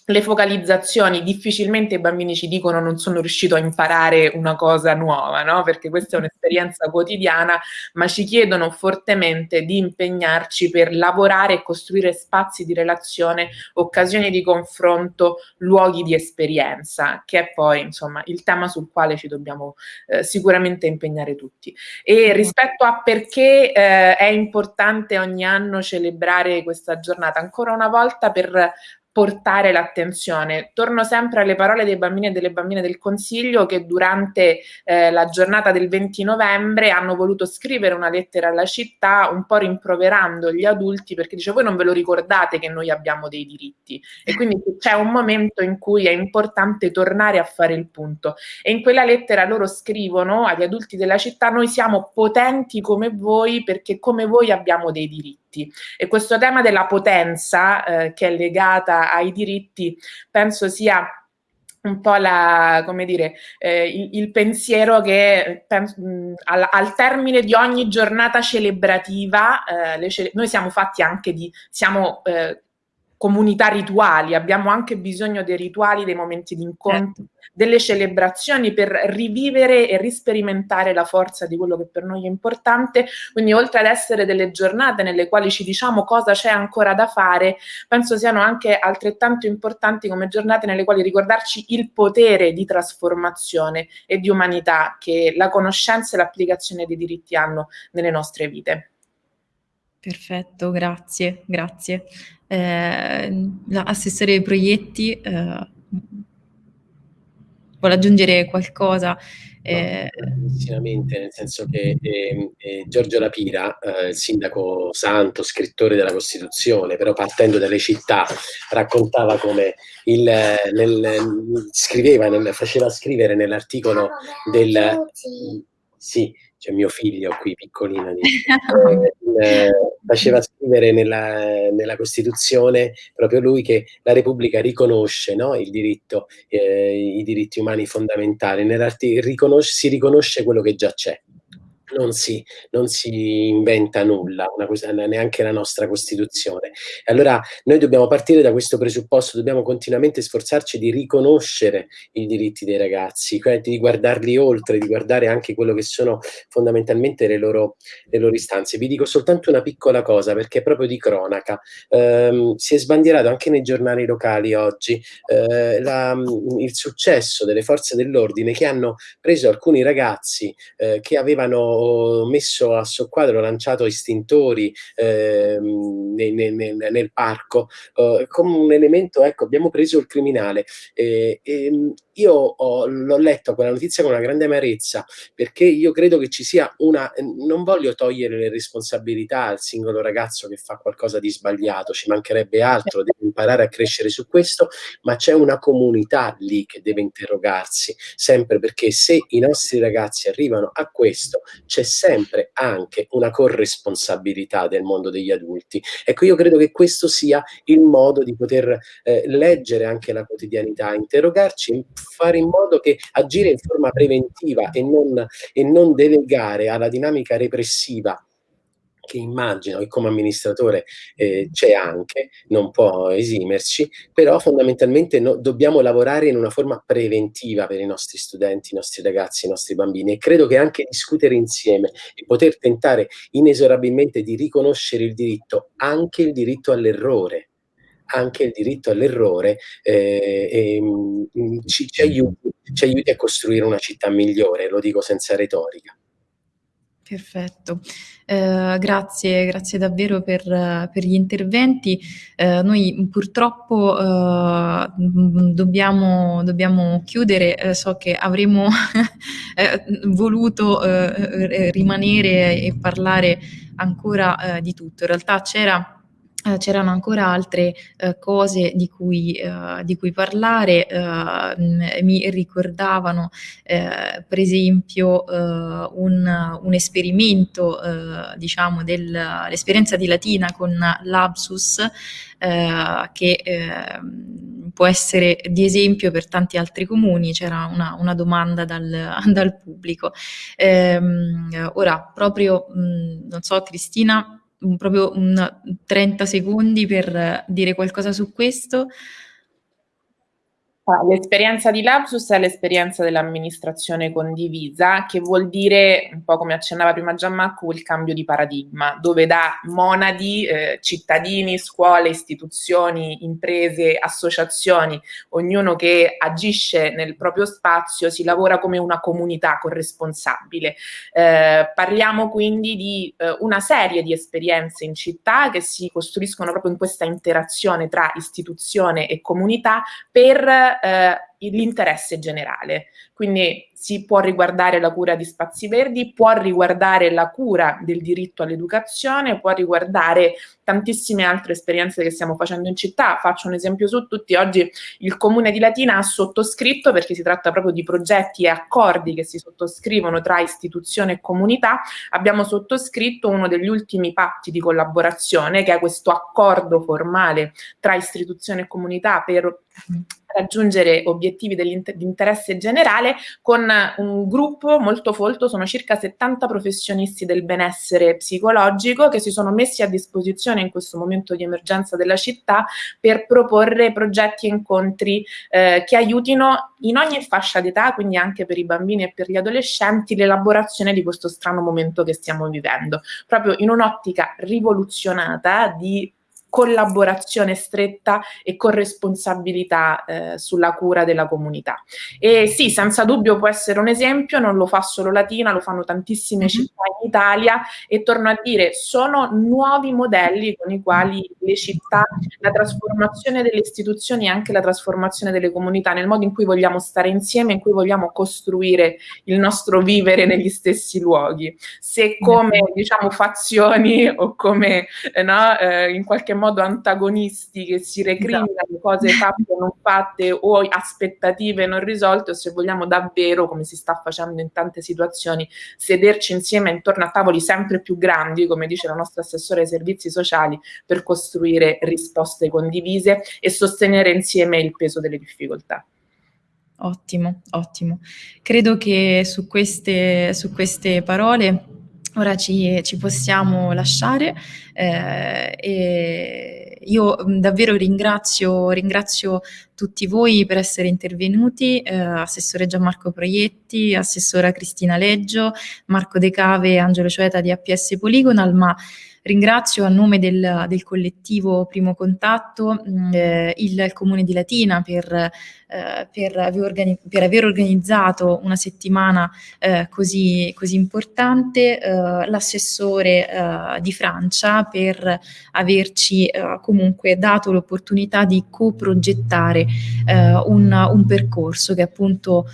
le focalizzazioni difficilmente i bambini ci dicono non sono riuscito a imparare una cosa nuova, no? perché questa è un'esperienza quotidiana, ma ci chiedono fortemente di impegnarci per lavorare e costruire spazi di relazione, occasioni di confronto, luoghi di esperienza, che è poi insomma il tema sul quale ci dobbiamo eh, sicuramente impegnare tutti. E rispetto a perché eh, è importante ogni anno celebrare questa giornata, ancora una volta per portare l'attenzione. Torno sempre alle parole dei bambini e delle bambine del Consiglio che durante eh, la giornata del 20 novembre hanno voluto scrivere una lettera alla città un po' rimproverando gli adulti perché dice voi non ve lo ricordate che noi abbiamo dei diritti? E quindi c'è un momento in cui è importante tornare a fare il punto. E in quella lettera loro scrivono agli adulti della città noi siamo potenti come voi perché come voi abbiamo dei diritti diritti. E questo tema della potenza eh, che è legata ai diritti penso sia un po' la, come dire, eh, il, il, pensiero che penso, mh, al, al, termine di ogni giornata celebrativa, eh, cele noi siamo fatti anche di, siamo eh, comunità rituali, abbiamo anche bisogno dei rituali, dei momenti di incontro, certo. delle celebrazioni per rivivere e risperimentare la forza di quello che per noi è importante. Quindi oltre ad essere delle giornate nelle quali ci diciamo cosa c'è ancora da fare, penso siano anche altrettanto importanti come giornate nelle quali ricordarci il potere di trasformazione e di umanità che la conoscenza e l'applicazione dei diritti hanno nelle nostre vite. Perfetto, grazie, grazie. Eh, assessore ai proietti, eh, vuole aggiungere qualcosa? Eh... No, nel senso che eh, eh, Giorgio Lapira, eh, il sindaco santo, scrittore della Costituzione, però partendo dalle città, raccontava come il, nel, scriveva, nel, faceva scrivere nell'articolo del... Sì, c'è mio figlio qui piccolino, di, eh, faceva scrivere nella, nella, Costituzione proprio lui che la Repubblica riconosce no, il diritto, eh, i diritti umani fondamentali, riconosce, si riconosce quello che già c'è non si, non si inventa nulla, cosa, neanche la nostra Costituzione. Allora noi dobbiamo partire da questo presupposto, dobbiamo continuamente sforzarci di riconoscere i diritti dei ragazzi, di guardarli oltre, di guardare anche quello che sono fondamentalmente le loro, le loro istanze. Vi dico soltanto una piccola cosa, perché è proprio di cronaca. Um, si è sbandierato anche nei giornali locali oggi uh, la, il successo delle forze dell'ordine che hanno preso alcuni ragazzi uh, che avevano messo a soqquadro, lanciato istintori eh, nel, nel, nel, parco, eh, come un elemento, ecco, abbiamo preso il criminale. Eh, io l'ho letto quella notizia con una grande amarezza, perché io credo che ci sia una... non voglio togliere le responsabilità al singolo ragazzo che fa qualcosa di sbagliato, ci mancherebbe altro, deve imparare a crescere su questo, ma c'è una comunità lì che deve interrogarsi, sempre perché se i nostri ragazzi arrivano a questo, c'è sempre anche una corresponsabilità del mondo degli adulti. Ecco, io credo che questo sia il modo di poter eh, leggere anche la quotidianità, interrogarci, fare in modo che agire in forma preventiva e non, e non delegare alla dinamica repressiva che immagino e come amministratore eh, c'è anche, non può esimerci, però fondamentalmente no, dobbiamo lavorare in una forma preventiva per i nostri studenti, i nostri ragazzi, i nostri bambini e credo che anche discutere insieme e poter tentare inesorabilmente di riconoscere il diritto, anche il diritto all'errore, anche il diritto all'errore eh, eh, ci, ci, ci aiuti a costruire una città migliore, lo dico senza retorica. Perfetto, eh, grazie, grazie davvero per, per gli interventi. Eh, noi purtroppo eh, dobbiamo, dobbiamo, chiudere, eh, so che avremmo eh, voluto eh, rimanere e parlare ancora di tutto. In realtà c'era Uh, c'erano ancora altre uh, cose di cui, uh, di cui parlare, mi ricordavano per esempio un, un, esperimento, diciamo, dell'esperienza di Latina con l'Absus che ehm, può essere di esempio per tanti altri comuni, c'era una, una domanda dal, dal pubblico. Ehm, ora, proprio, mh, non so, Cristina, proprio un 30 secondi per dire qualcosa su questo. Ah, l'esperienza di Lapsus è l'esperienza dell'amministrazione condivisa, che vuol dire, un po' come accennava prima Gianmarco, il cambio di paradigma, dove da monadi, eh, cittadini, scuole, istituzioni, imprese, associazioni, ognuno che agisce nel proprio spazio, si lavora come una comunità corresponsabile. Eh, parliamo quindi di eh, una serie di esperienze in città che si costruiscono proprio in questa interazione tra istituzione e comunità per eh, l'interesse generale. Quindi si può riguardare la cura di spazi verdi, può riguardare la cura del diritto all'educazione, può riguardare tantissime altre esperienze che stiamo facendo in città. Faccio un esempio su tutti. Oggi il Comune di Latina ha sottoscritto, perché si tratta proprio di progetti e accordi che si sottoscrivono tra istituzione e comunità, abbiamo sottoscritto uno degli ultimi patti di collaborazione, che è questo accordo formale tra istituzione e comunità per raggiungere obiettivi di interesse generale con un gruppo molto folto, sono circa 70 professionisti del benessere psicologico che si sono messi a disposizione in questo momento di emergenza della città per proporre progetti e incontri eh, che aiutino in ogni fascia d'età, quindi anche per i bambini e per gli adolescenti, l'elaborazione di questo strano momento che stiamo vivendo, proprio in un'ottica rivoluzionata di collaborazione stretta e corresponsabilità eh, sulla cura della comunità. E sì, senza dubbio può essere un esempio, non lo fa solo Latina, lo fanno tantissime mm-hmm. città in Italia e torno a dire, sono nuovi modelli con i quali le città, la trasformazione delle istituzioni e anche la trasformazione delle comunità, nel modo in cui vogliamo stare insieme, in cui vogliamo costruire il nostro vivere negli stessi luoghi. Se come diciamo fazioni o come eh, no, eh, in qualche modo modo antagonisti che si recriminano esatto. cose fatte o non fatte o aspettative non risolte o se vogliamo davvero, come si sta facendo in tante situazioni, sederci insieme intorno a tavoli sempre più grandi, come dice la nostra assessore ai servizi sociali, per costruire risposte condivise e sostenere insieme il peso delle difficoltà. Ottimo, ottimo. Credo che su queste, su queste parole ora ci, ci possiamo lasciare eh, e io davvero ringrazio, ringrazio, tutti voi per essere intervenuti, eh, Assessore Gianmarco Proietti, Assessora Cristina Leggio, Marco De Cave, Angelo Cioeta di APS Polygonal, ma Ringrazio a nome del, del collettivo Primo Contatto mm, eh, il, il, Comune di Latina per, eh, per, aver, per aver, organizzato una settimana eh, così, così, importante, eh, l'assessore eh, di Francia per averci comunque dato l'opportunità di coprogettare un, un, percorso che è appunto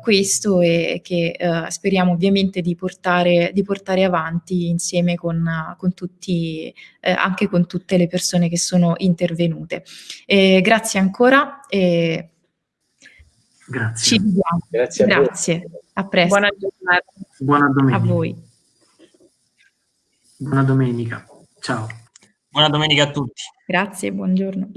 questo e che speriamo ovviamente di portare, di portare avanti insieme con, con tutti anche con tutte le persone che sono intervenute. E grazie ancora e grazie. ci vediamo. Grazie a, grazie. a presto. Buona giornata. Buona domenica. A voi. Buona domenica. Ciao. Buona domenica a tutti. Grazie, buongiorno.